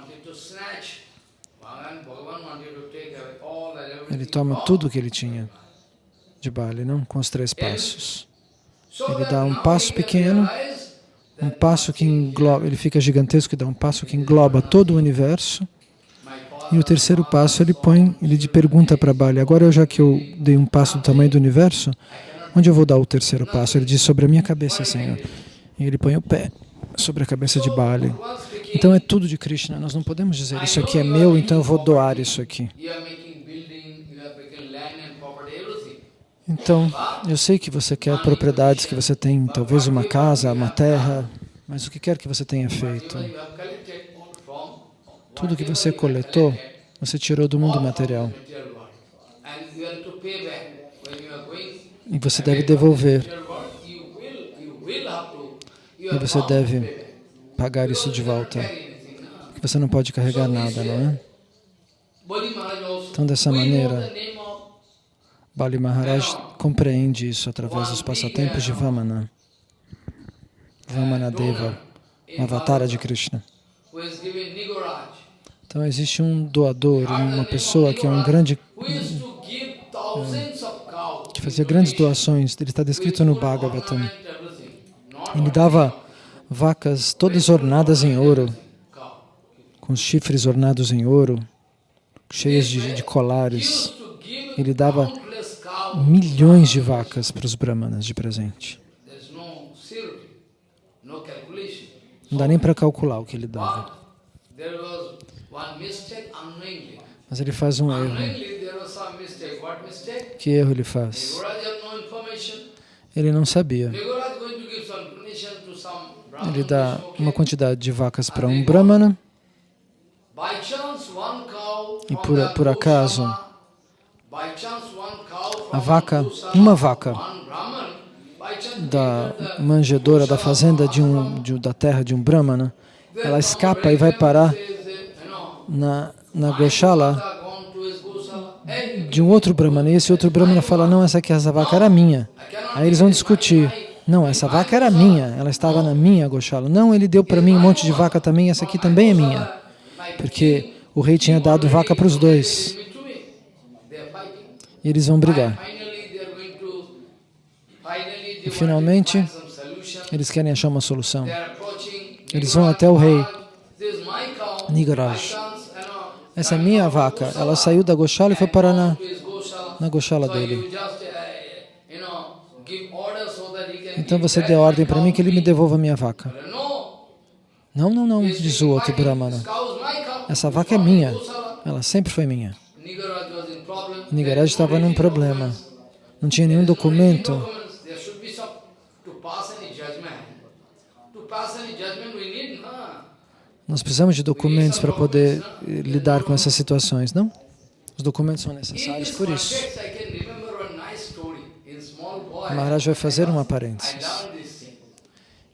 Speaker 2: Ele toma tudo o que ele tinha de Bali, não? Com os três passos. Ele dá um passo pequeno, um passo que engloba, ele fica gigantesco e dá um passo que engloba todo o universo. E o terceiro passo ele põe, ele pergunta para Bali, agora já que eu dei um passo do tamanho do universo, onde eu vou dar o terceiro passo? Ele diz, sobre a minha cabeça, Senhor. E ele põe o pé sobre a cabeça de Bali. Então é tudo de Krishna, nós não podemos dizer, isso aqui é meu, então eu vou doar isso aqui. Então, eu sei que você quer propriedades, que você tem talvez uma casa, uma terra, mas o que quer que você tenha feito? Tudo que você coletou, você tirou do mundo material. E você deve devolver. E você deve pagar isso de volta. Você não pode carregar nada, não é? Então, dessa maneira, Bali Maharaj compreende isso através dos passatempos de Vamana. Vamana Deva, avatara de Krishna. Então existe um doador, uma pessoa que é um grande... que fazia grandes doações, ele está descrito no Bhagavatam. Ele dava vacas todas ornadas em ouro, com chifres ornados em ouro, cheias de, de colares. Ele dava milhões de vacas para os brahmanas de presente. Não dá nem para calcular o que ele dava. Mas ele faz um erro. Que erro ele faz? Ele não sabia. Ele dá uma quantidade de vacas para um brahmana. e por, por acaso a vaca, uma vaca da manjedora da fazenda de um, de, da terra de um brahmana, ela escapa e vai parar na, na Goshala de um outro brahmana. E esse outro brahmana fala, não, essa aqui, essa vaca era minha. Aí eles vão discutir. Não, essa vaca era minha, ela estava na minha Goshala. Não, ele deu para mim um monte de vaca também, essa aqui também é minha. Porque o rei tinha dado vaca para os dois. E eles vão brigar. E finalmente, eles querem achar uma solução. Eles vão até o rei Nigaraj. Essa é minha vaca. Ela saiu da Goshala e foi parar na, na Goshala dele. Então você dê ordem para mim que ele me devolva a minha vaca. Não, não, não, diz o outro Brahmana. Essa vaca é minha. Ela sempre foi minha. Nigaraj estava num problema. Não tinha nenhum documento. Nós precisamos de documentos para poder eh, lidar com essas situações, não? Os documentos são necessários por isso. Maharaj vai fazer uma parênteses.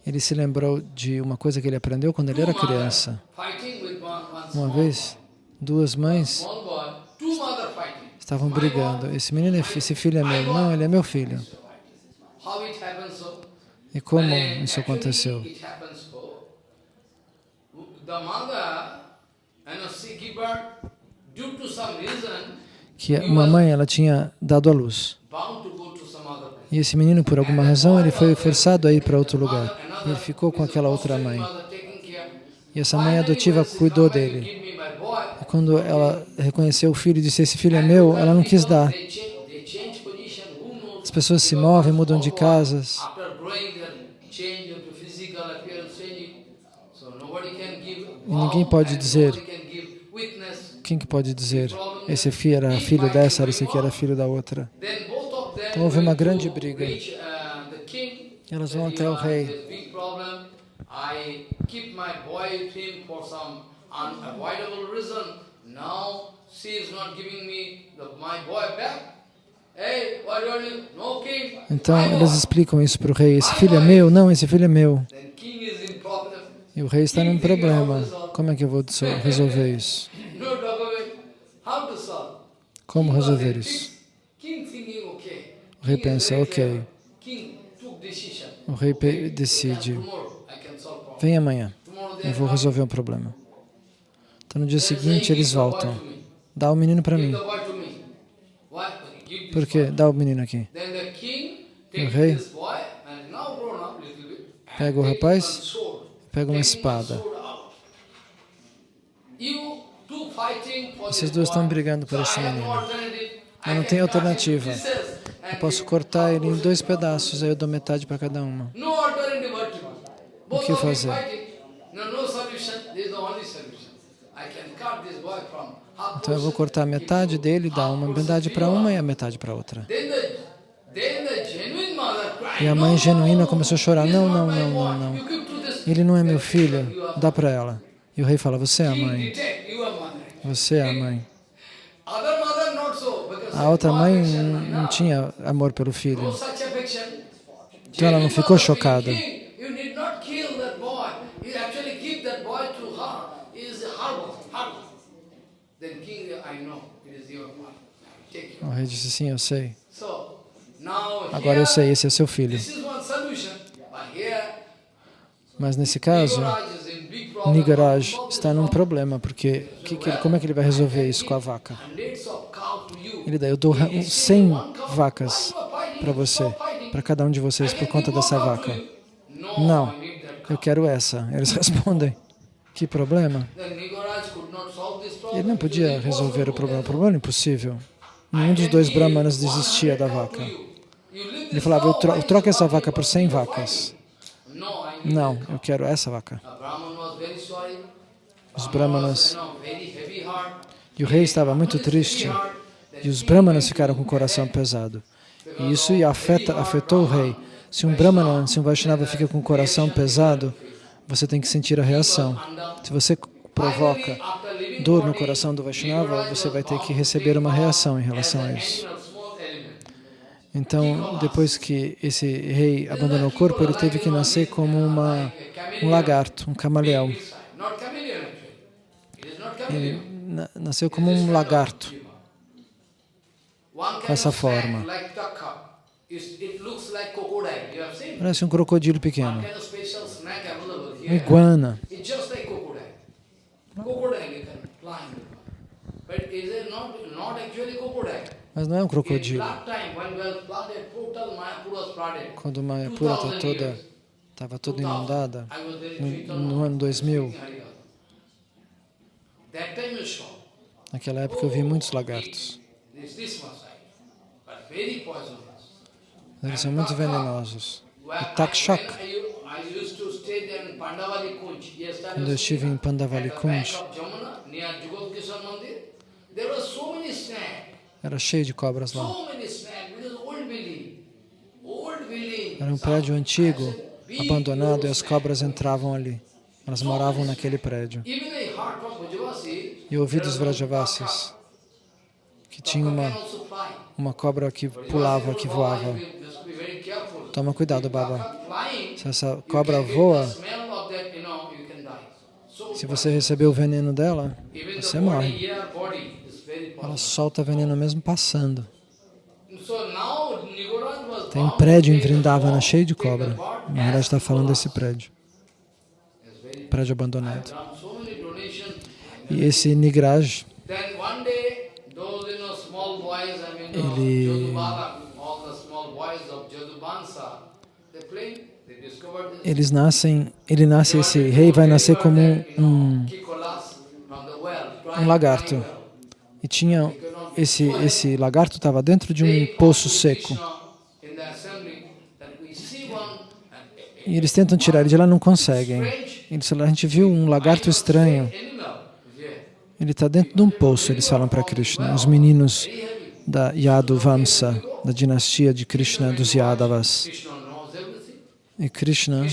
Speaker 2: Ele se lembrou de uma coisa que ele aprendeu quando ele era criança. Uma vez, duas mães estavam brigando. Esse menino, esse filho é meu. Não, ele é meu filho. E como isso aconteceu? Que uma mãe ela tinha dado à luz. E esse menino, por alguma razão, ele foi forçado a ir para outro lugar. E ele ficou com aquela outra mãe. E essa mãe adotiva cuidou dele. E quando ela reconheceu o filho e disse, esse filho é meu, ela não quis dar. As pessoas se movem, mudam de casas. E ninguém pode dizer, quem que pode dizer, esse filho era filho dessa, esse aqui era filho da outra. Então houve uma grande briga. Elas vão até o rei. Então elas explicam isso para o rei. Esse filho é meu? Não, esse filho é meu. E o rei está num problema. Como é que eu vou resolver isso? Como resolver isso? O rei pensa, ok. O rei decide, vem amanhã, eu vou resolver um problema. Então no dia seguinte eles voltam. Dá o menino para mim. Por quê? Dá o menino aqui. O rei pega o rapaz, pega uma espada. Esses dois estão brigando por esse menino. Eu não tenho alternativa. Eu posso cortar ele em dois pedaços, aí eu dou metade para cada uma. O que fazer? Então eu vou cortar metade dele, dar uma metade para uma e a metade para outra. E a mãe genuína começou a chorar. Não, não, não, não, não. Ele não é meu filho, dá para ela. E o rei fala, você é a mãe. Você é a mãe. A outra mãe não tinha amor pelo filho. Então ela não ficou chocada. O rei disse, sim, eu sei. Agora eu sei, esse é seu filho. Mas nesse caso, Nigaraj está num problema, porque que que como é que ele vai resolver isso com a vaca? Ele dá, eu dou 100 vacas para você, para cada um de vocês, por conta dessa vaca. Não, eu quero essa. Eles respondem, que problema? Ele não podia resolver o problema, o problema era impossível. Nenhum dos dois brahmanas desistia da vaca. Ele falava, eu, eu troco essa vaca por 100 vacas. Não, eu quero essa vaca. Os brahmanas... E o rei estava muito triste. E os brahmanas ficaram com o coração pesado. E isso afeta, afetou o rei. Se um brahmana, se um Vaishnava fica com o coração pesado, você tem que sentir a reação. Se você provoca dor no coração do Vaishnava, você vai ter que receber uma reação em relação a isso. Então, depois que esse rei abandonou o corpo, ele teve que nascer como uma, um lagarto, um camaleão. Ele nasceu como um lagarto, com essa forma. Parece um crocodilo pequeno. Uma iguana. Mas não é um crocodilo. Quando Mayapura está toda, estava toda inundada, no, no ano 2000, naquela época eu vi muitos lagartos. Eles são muito venenosos. E Takshak, quando eu estive em Pandavali Kunj, era cheio de cobras lá. Era um prédio antigo, abandonado, e as cobras entravam ali. Elas moravam naquele prédio. E eu ouvi dos Vrajavasis que tinha uma, uma cobra que pulava, que voava. Toma cuidado, Baba. Se essa cobra voa, se você receber o veneno dela, você morre. Ela solta veneno mesmo passando. Tem um prédio em Vrindavana cheio de cobra. Maharaj está falando desse prédio. Prédio abandonado. E esse Nigraj, ele eles nascem, ele nasce, esse rei vai nascer como um, um lagarto. E tinha, esse, esse lagarto estava dentro de um poço seco. E eles tentam tirar ele de lá, não conseguem. Eles falam, a gente viu um lagarto estranho. Ele está dentro de um poço, eles falam para Krishna. Os meninos da Yadu Vamsa, da dinastia de Krishna dos Yadavas. E Krishna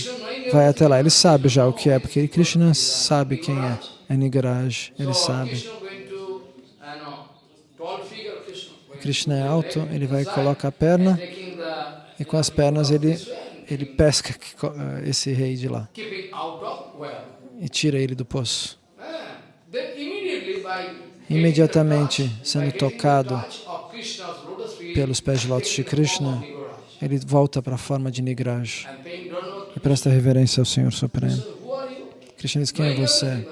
Speaker 2: vai até lá. Ele sabe já o que é, porque Krishna sabe quem é. É Nigaraj, ele sabe. Krishna é alto, ele vai coloca a perna e com as pernas ele, ele pesca esse rei de lá e tira ele do poço. Imediatamente, sendo tocado pelos pés de lótus de Krishna, ele volta para a forma de Nigraj e presta reverência ao Senhor Supremo. Krishna diz, quem é você?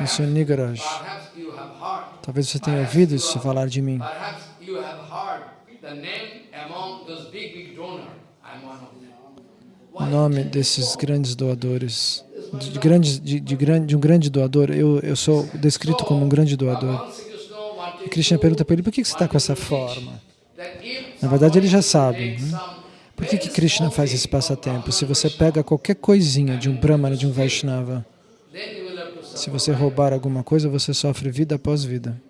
Speaker 2: Eu sou Nigraj. Talvez você tenha ouvido isso falar de mim. O nome desses grandes doadores, de, grandes, de, de, de um grande doador, eu, eu sou descrito como um grande doador. E Krishna pergunta para ele, por que você está com essa forma? Na verdade, ele já sabe. Né? Por que, que Krishna faz esse passatempo? Se você pega qualquer coisinha de um Brahmana, de um Vaishnava, se você roubar alguma coisa, você sofre vida após vida.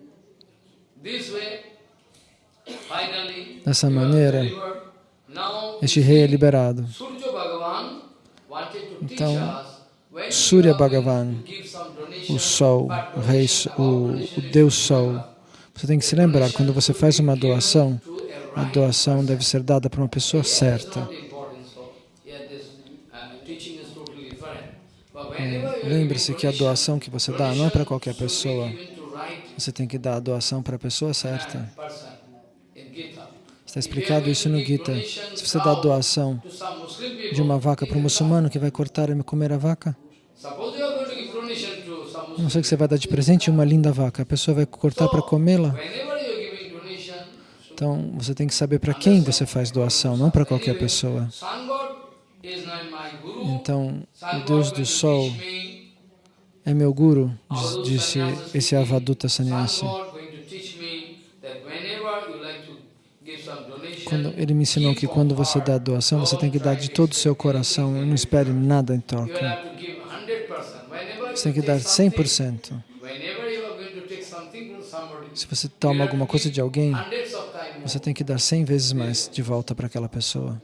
Speaker 2: Dessa maneira, este rei é liberado. Então, Surya Bhagavan, o Sol, o Rei, o, o Deus Sol, você tem que se lembrar, quando você faz uma doação, a doação deve ser dada para uma pessoa certa. É, Lembre-se que a doação que você dá não é para qualquer pessoa. Você tem que dar a doação para a pessoa certa. Está explicado isso no Gita. Se você dá a doação de uma vaca para um muçulmano que vai cortar e comer a vaca, não sei que você vai dar de presente uma linda vaca, a pessoa vai cortar para comê-la. Então, você tem que saber para quem você faz doação, não para qualquer pessoa. Então, o Deus do Sol é meu guru, disse esse Avaduta Sannyasi. Quando ele me ensinou que quando você dá doação, você tem que dar de todo o seu coração e não espere nada em troca. Você tem que dar 100%. Se você toma alguma coisa de alguém, você tem que dar 100 vezes mais de volta para aquela pessoa.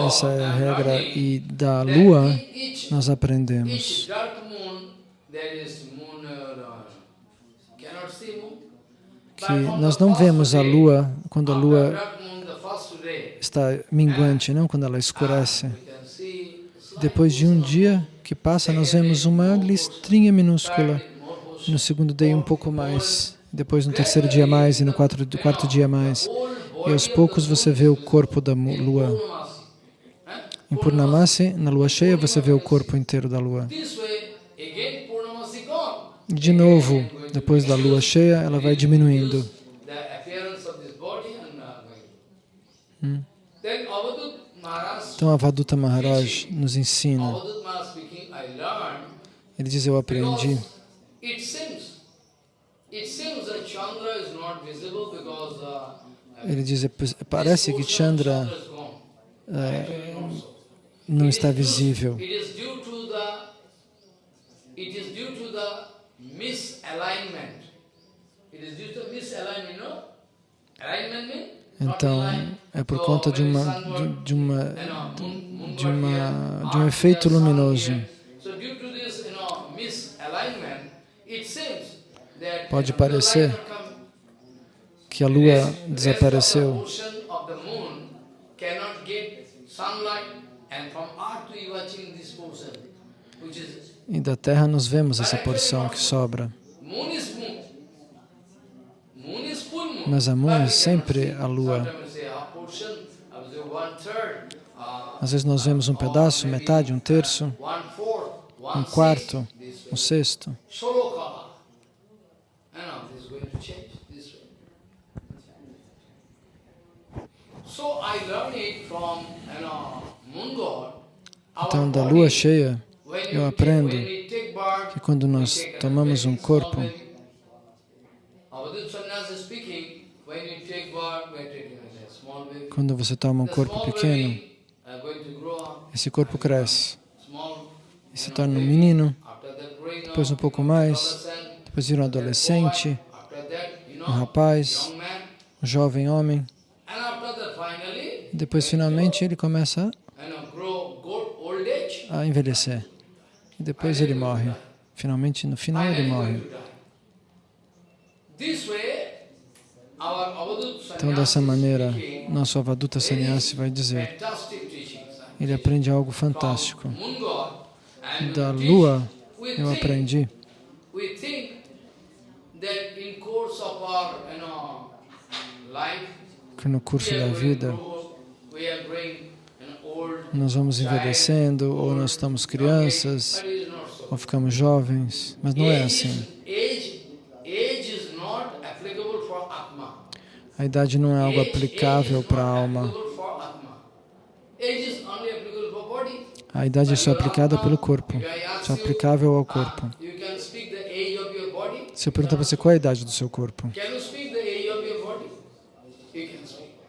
Speaker 2: Essa é a regra. E da lua, nós aprendemos. que nós não vemos a lua quando a lua está minguante, não quando ela escurece. Depois de um dia que passa, nós vemos uma listrinha minúscula. No segundo dia, um pouco mais. depois no terceiro dia mais e no quarto, quarto dia mais. E aos poucos você vê o corpo da lua. Em Purnamasi, na lua cheia, você vê o corpo inteiro da lua. De novo, depois da lua cheia, ela vai diminuindo. Hum. Então, Avaduta Maharaj nos ensina. Ele diz, eu aprendi. Ele diz, parece que Chandra é, não está visível. Então, é por conta de uma de uma de uma de um efeito luminoso. Pode parecer que a lua desapareceu. E da terra nós vemos essa porção que sobra. Mas a Moon é sempre a lua. Às vezes nós vemos um pedaço, metade, um terço, um quarto, um sexto. Então, da lua cheia, eu aprendo que quando nós tomamos um corpo, quando você toma um corpo pequeno, esse corpo cresce. e se torna um menino, depois um pouco mais, depois vira um adolescente, um rapaz, um jovem homem, depois, finalmente, ele começa a envelhecer. E depois ele morre. Finalmente, no final, ele morre. Então, dessa maneira, nosso Avaduta Sannyasi vai dizer, ele aprende algo fantástico. Da lua, eu aprendi que no curso da vida nós vamos envelhecendo, ou nós estamos crianças, ou ficamos jovens, mas não é assim. A idade não é algo aplicável para a alma. A idade é só aplicada pelo corpo, só aplicável ao corpo. Se eu perguntar para você qual é a idade do seu corpo,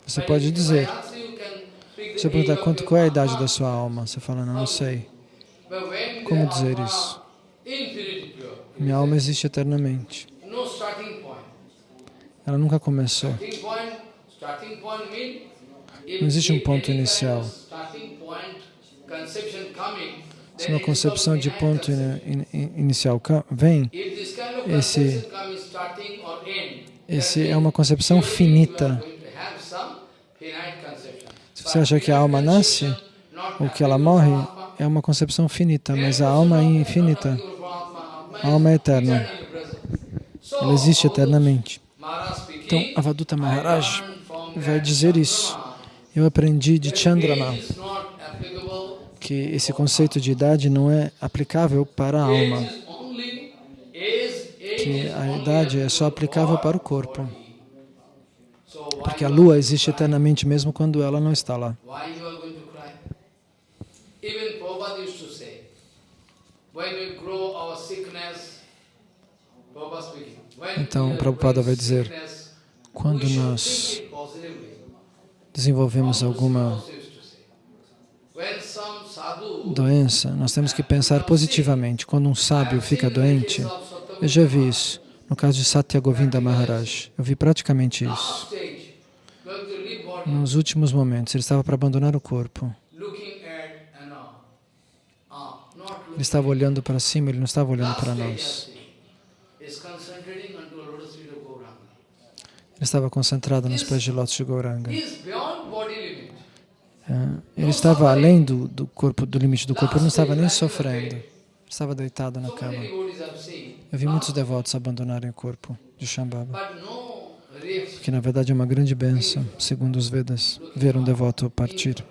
Speaker 2: você pode dizer. Eu perguntar quanto, qual é a idade da sua alma, você fala, não, não sei. Como dizer isso? Minha alma existe eternamente. Ela nunca começou. Não existe um ponto inicial. Se uma concepção de ponto in, in, inicial vem, esse, esse é uma concepção finita. Você acha que a alma nasce ou que ela morre? É uma concepção finita, mas a alma é infinita. A alma é eterna. Ela existe eternamente. Então, Avaduta Maharaj vai dizer isso. Eu aprendi de Chandrama que esse conceito de idade não é aplicável para a alma, que a idade é só aplicável para o corpo. Porque a lua existe eternamente mesmo quando ela não está lá. Então, Prabhupada vai dizer, quando nós desenvolvemos alguma doença, nós temos que pensar positivamente. Quando um sábio fica doente, eu já vi isso. No caso de Satya Govinda Maharaj, eu vi praticamente isso. Nos últimos momentos, ele estava para abandonar o corpo. Ele estava olhando para cima, ele não estava olhando para nós. Ele estava concentrado nos pés de lótus de Gauranga. É, ele estava além do, do corpo, do limite do corpo, ele não estava nem sofrendo. estava deitado na cama. Eu vi muitos devotos abandonarem o corpo de Shambhava. Que na verdade é uma grande bênção, segundo os Vedas, ver um devoto partir.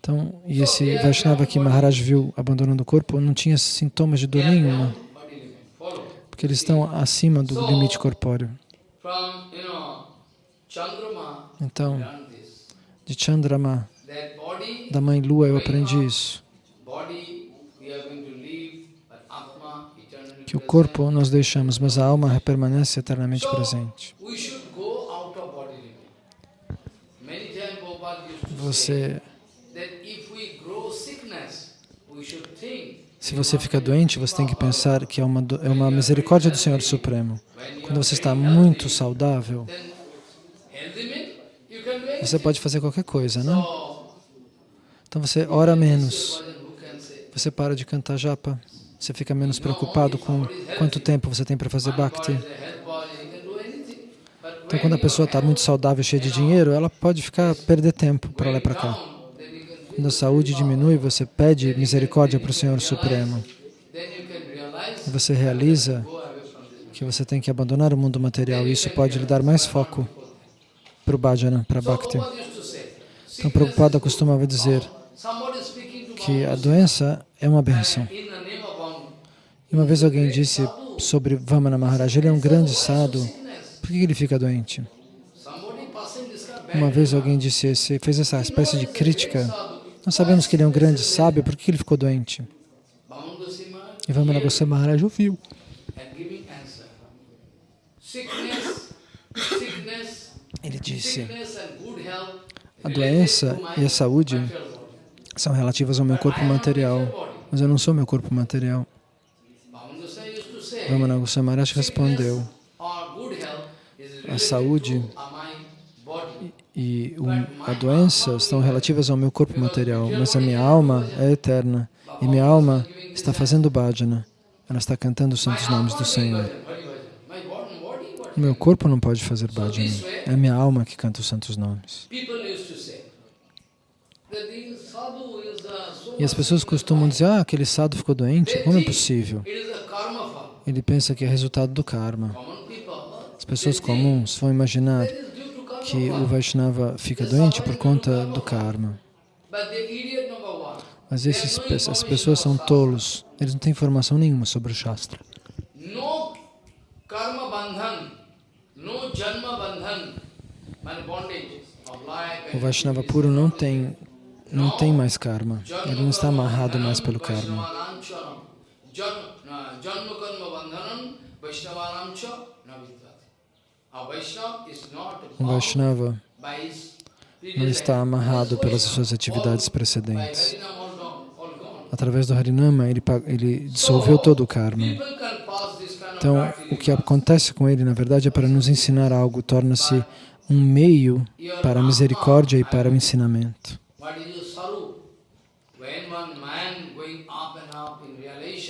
Speaker 2: Então, e esse Vaishnava que Maharaj viu abandonando o corpo não tinha sintomas de dor nenhuma, porque eles estão acima do limite corpóreo. Então, de Chandrama, da Mãe Lua, eu aprendi isso,
Speaker 1: body, we are going to live, but Atma, eternally
Speaker 2: que o corpo nós deixamos, mas a alma permanece eternamente presente. Você, se você fica doente, você tem que pensar que é uma, é uma misericórdia do Senhor Supremo. Quando você está muito saudável, você pode fazer qualquer coisa, não?
Speaker 1: So,
Speaker 2: Então você ora menos, você para de cantar japa, você fica menos preocupado com quanto tempo você tem para fazer bhakti. Então quando a pessoa está muito saudável, cheia de dinheiro, ela pode ficar perder tempo para lá e para cá. Quando a saúde diminui, você pede misericórdia para o Senhor Supremo. E você realiza que você tem que abandonar o mundo material e isso pode lhe dar mais foco para o bhajana, para bhakti. Então Prabhupada costumava dizer que a doença é uma benção.
Speaker 1: in the name of Bhamu,
Speaker 2: E uma vez alguém disse sobre Vamana Maharaj, ele é um grande
Speaker 1: sickness.
Speaker 2: por que ele fica doente? Uma vez alguém disse esse, fez essa espécie de crítica. Nós sabemos que ele é um grande sábio, por que ele ficou doente? E Vamana Goswami Maharaj ouviu. Ele disse, a doença e a saúde são relativas ao meu corpo material, mas eu não sou meu corpo material.
Speaker 1: Bhamu Goswami
Speaker 2: respondeu, a saúde e a doença estão relativas ao meu corpo material, mas a minha alma é eterna. E minha alma está fazendo bhajana. Ela está cantando os santos nomes do Senhor. O meu corpo não pode fazer bhajana. É a minha alma que canta os santos nomes. E as pessoas costumam dizer, ah, aquele sadhu ficou doente. Como é possível? Ele pensa que é resultado do karma. As pessoas comuns vão imaginar que o Vaishnava fica doente por conta do karma. Mas esses, essas pessoas são tolos. Eles não têm informação nenhuma sobre o Shastra. O Vaishnava puro não tem, não tem mais karma. Ele não está amarrado mais pelo karma.
Speaker 1: A Vaishnava
Speaker 2: não está amarrado pelas suas atividades precedentes. Através do Harinama, ele, ele dissolveu todo o karma. Então, o que acontece com ele, na verdade, é para nos ensinar algo, torna-se um meio para a misericórdia e para o ensinamento.
Speaker 1: What is the saru? When one man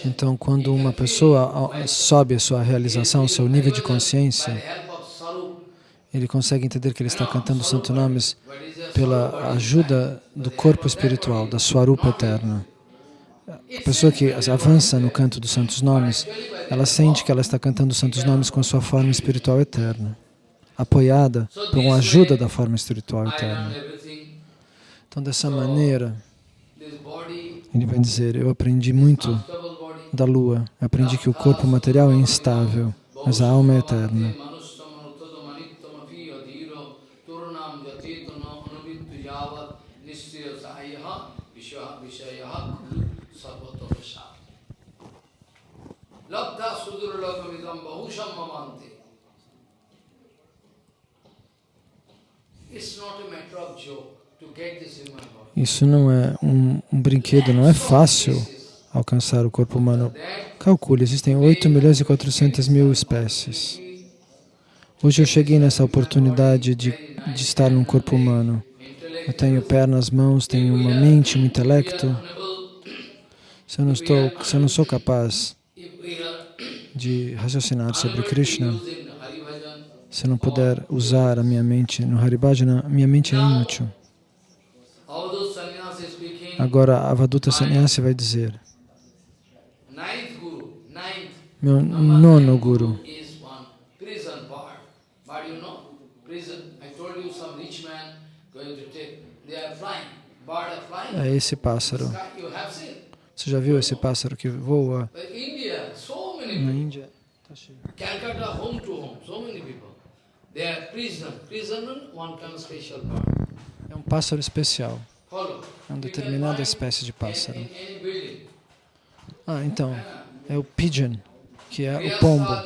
Speaker 2: Então, quando uma pessoa sobe a sua realização, seu nível de consciência, ele consegue entender que ele está cantando os santos nomes pela ajuda do corpo espiritual, da sua rupa eterna. A pessoa que avança no canto dos santos nomes, ela sente que ela está cantando os santos nomes com sua forma espiritual eterna, apoiada por uma ajuda da forma espiritual eterna. Então, dessa maneira, ele vai dizer, eu aprendi muito da lua, aprendi que o corpo material é instável, mas a alma é eterna.
Speaker 1: Labdha sudurlabhamidam bahusham mamante. It's not a matter of joke to get this human body.
Speaker 2: Isso não é um, um brinquedo, não é fácil alcançar o corpo humano. Calcule, existem 8 milhões e 400 mil espécies. Hoje eu cheguei nessa oportunidade de, de estar num corpo humano. Eu tenho pernas, mãos, tenho uma mente, um intelecto. Se eu não, estou, se eu não sou capaz de raciocinar sobre Krishna, se eu não puder usar a minha mente no Haribhajana, minha mente é inútil. Agora, Avaduta Sannyasi vai dizer, meu nono guru, é esse pássaro. Você já viu esse pássaro que voa na. Índia? Tá.
Speaker 1: Calcutta, home to home, so many people. They are prison. Prisoner, one kind special bird.
Speaker 2: É um pássaro especial. É uma determinada espécie de pássaro. Ah, então, é o pigeon, que é o pombo.
Speaker 1: uh,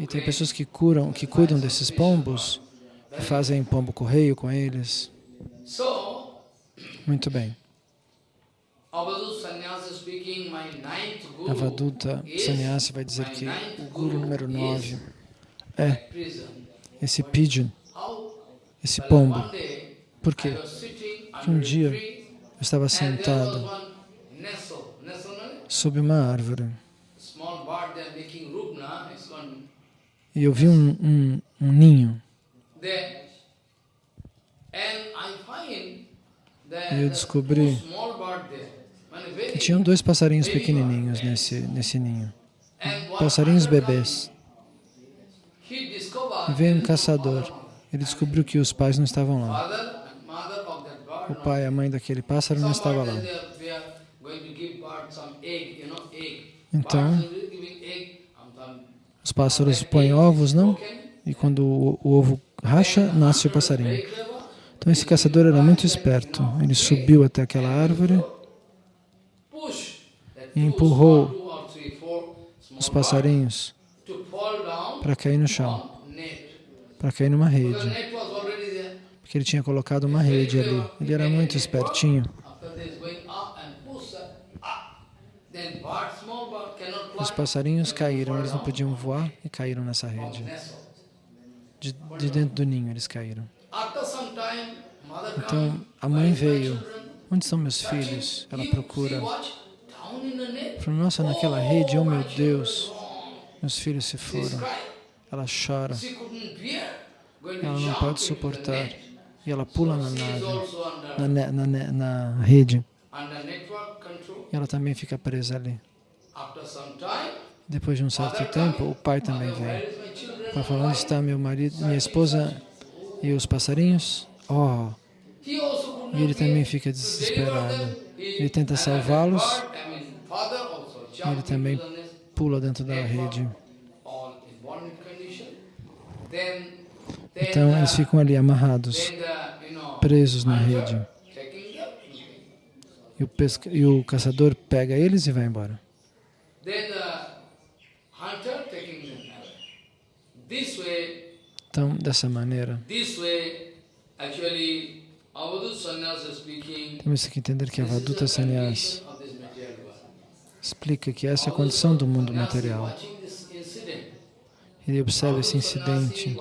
Speaker 2: E tem pessoas que curam, que cuidam desses pombos, que fazem pombo correio com eles. Muito bem. Avaduta Sannyasi vai dizer que o guru número 9
Speaker 1: is
Speaker 2: é esse pigeon, esse pombo. Por quê?
Speaker 1: was sitting
Speaker 2: Que um dia eu estava sentado sob uma árvore e eu vi um, um, um ninho. E eu descobri que tinham dois passarinhos pequenininhos nesse, nesse ninho. Passarinhos bebês. E veio um caçador. Ele descobriu que os pais não estavam lá.
Speaker 1: Father and mother of that bird,
Speaker 2: O pai e a mãe daquele pássaro não estavam lá. Então- Os pássaros põem ovos, não? E quando o, o ovo racha, nasce o passarinho. Então esse caçador era muito esperto. Ele subiu até aquela árvore e empurrou os passarinhos para cair no chão, para cair numa rede. Porque ele tinha colocado uma rede ali. Ele era muito espertinho. Os passarinhos caíram, eles não podiam voar e caíram nessa rede. De, de dentro do ninho eles caíram. Então a mãe
Speaker 1: "Where is my
Speaker 2: veio.
Speaker 1: children?"
Speaker 2: Onde estão meus filhos? Ela procura. Falou, nossa, naquela rede, oh meu Deus, meus filhos se foram. Ela chora, ela não pode suportar. E ela pula na nave, na, na, na rede. E ela também fica presa ali. Depois de um certo tempo, o pai também vem.
Speaker 1: is my children?
Speaker 2: O pai fala, onde está meu marido, minha esposa e os passarinhos? Oh, e ele também fica desesperado. Ele tenta salvá-los. ele também pula dentro da rede. Então eles ficam ali amarrados, presos na rede. E o, pesca... e o caçador pega eles e vai embora. Então, dessa maneira, temos que entender que a
Speaker 1: this is
Speaker 2: Vaduta
Speaker 1: the
Speaker 2: Sannyas explica que essa é a condição do mundo material. Ele observa esse incidente,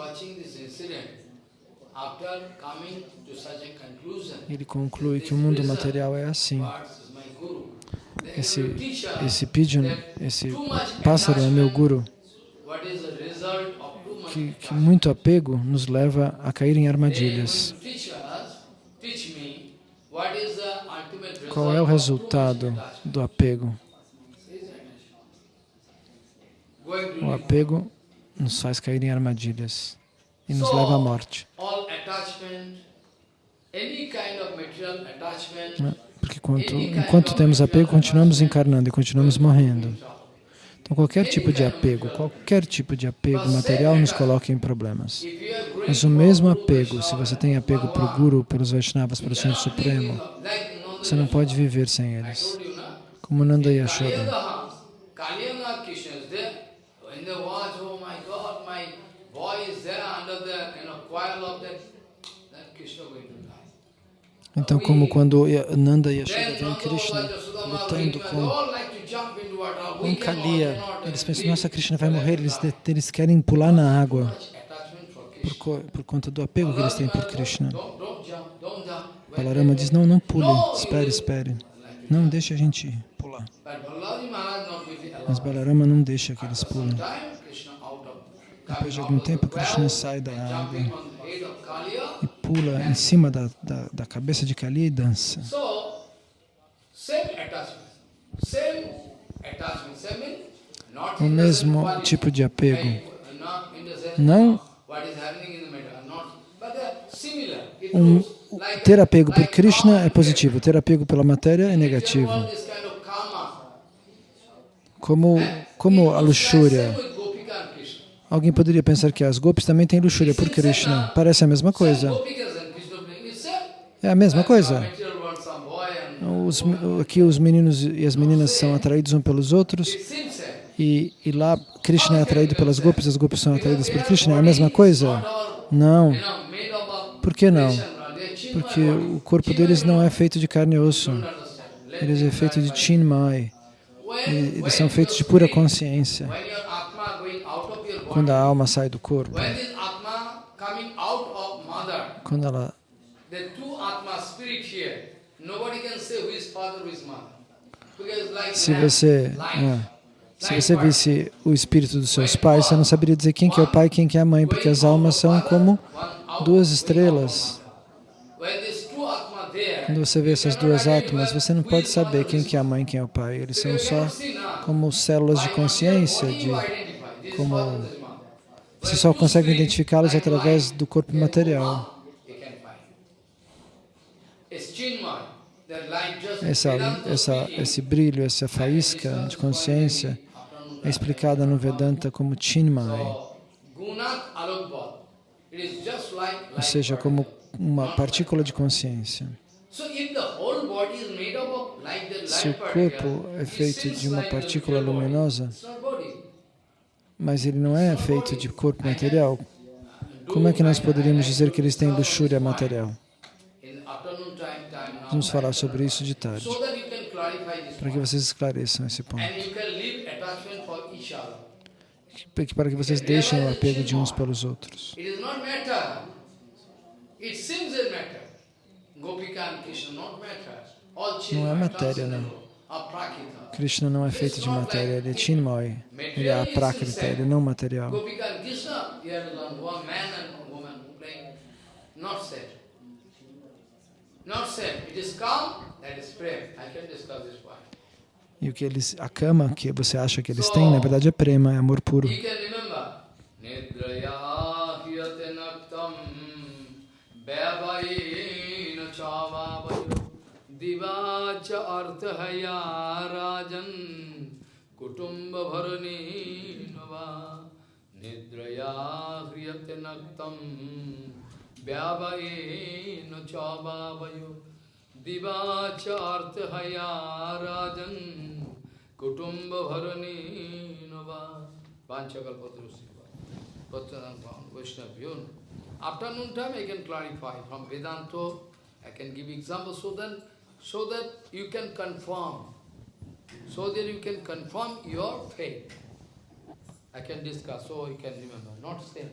Speaker 2: ele conclui que o mundo material é assim. Esse, esse pigeon,
Speaker 1: that
Speaker 2: esse pássaro é meu guru, que, que muito apego nos leva a cair em armadilhas. Qual é o resultado do apego? O apego nos faz cair em armadilhas e nos leva à morte. Né? Porque quanto, enquanto temos apego, continuamos encarnando e continuamos morrendo. Então, qualquer tipo de apego, qualquer tipo de apego material nos coloca em problemas. Mas o mesmo apego, se você tem apego para o Guru, pelos Vaishnavas, para o Senhor Supremo, você não pode viver sem eles. Como Nanda Yashoda.
Speaker 1: There. Oh my God, my boy is there under the you know, coil of that, that Krishna going to die.
Speaker 2: Então, como quando Nanda e Yashoda veem
Speaker 1: Nanda
Speaker 2: Krishna lutando com
Speaker 1: cannot,
Speaker 2: Kalia, eles pensam, nossa, Krishna vai morrer, eles, eles querem pular na água por, por conta do apego que eles têm por Krishna. Balarama diz, não, não pule, espere, espere. Não, deixe a gente pular. Mas. Balarama não deixa que eles pulem.
Speaker 1: some time, Krishna out of
Speaker 2: Depois de algum tempo, Krishna sai da água e pula em cima da, da, da cabeça de Kali e dança. O mesmo tipo de apego. Não.
Speaker 1: It
Speaker 2: Um, ter apego por Krishna é positivo, ter apego pela matéria é negativo. Como, como a luxúria. Alguém poderia pensar que as gopis também têm luxúria por Krishna. Parece a mesma coisa. É a mesma coisa. Os, aqui os meninos e as meninas são atraídos um pelos outros e, e lá Krishna é atraído pelas gopis, as gopis são atraídas por Krishna. É a mesma coisa? Não. Por que não? Porque o corpo deles não é feito de carne e osso. Eles é feito de. Chinmai. Eles são feitos de pura consciência.
Speaker 1: When your atma going out of your
Speaker 2: Quando a alma sai do corpo, quando ela Se você, é, se você visse o espírito dos seus pais, você não saberia dizer quem que é o pai e quem que é a mãe, porque as almas são como duas estrelas. Quando você vê essas duas átomas, você não pode saber quem que é a mãe e quem é o pai. Eles são só como células de consciência, de como você só consegue identificá-los através do corpo material. Essa, essa, esse brilho, essa faísca de consciência é explicada no Vedanta como Chinmay, ou seja, como uma partícula de consciência. Se o corpo é feito de uma partícula luminosa, mas ele não é feito de corpo material, como é que nós poderíamos dizer que eles têm luxúria material? Vamos falar sobre isso de tarde, para que vocês esclareçam esse ponto. Que- Para que vocês deixem o apego de uns pelos outros. Não é matéria, não. Krishna não é feito de matéria, ele é Chinmoy. Ele é aprakrita, ele é não material. E o que eles, a cama que você acha que eles têm, na verdade é prema, é amor puro.
Speaker 1: Nidraya naktam. Bhavaina दिवाच अर्थहया राजन। कुटुंब भरणी नवा। निद्रया ह्रियते नक्तम व्यावयेन चवावयो दिवाच अर्थहया राजन। कुटुंब भरणी नवा पत्र वैष्णव्यो afternoon time I can clarify from वेदांतो I can give example so then so that you can confirm, so that you can confirm your faith. I can discuss, so you can remember, not same.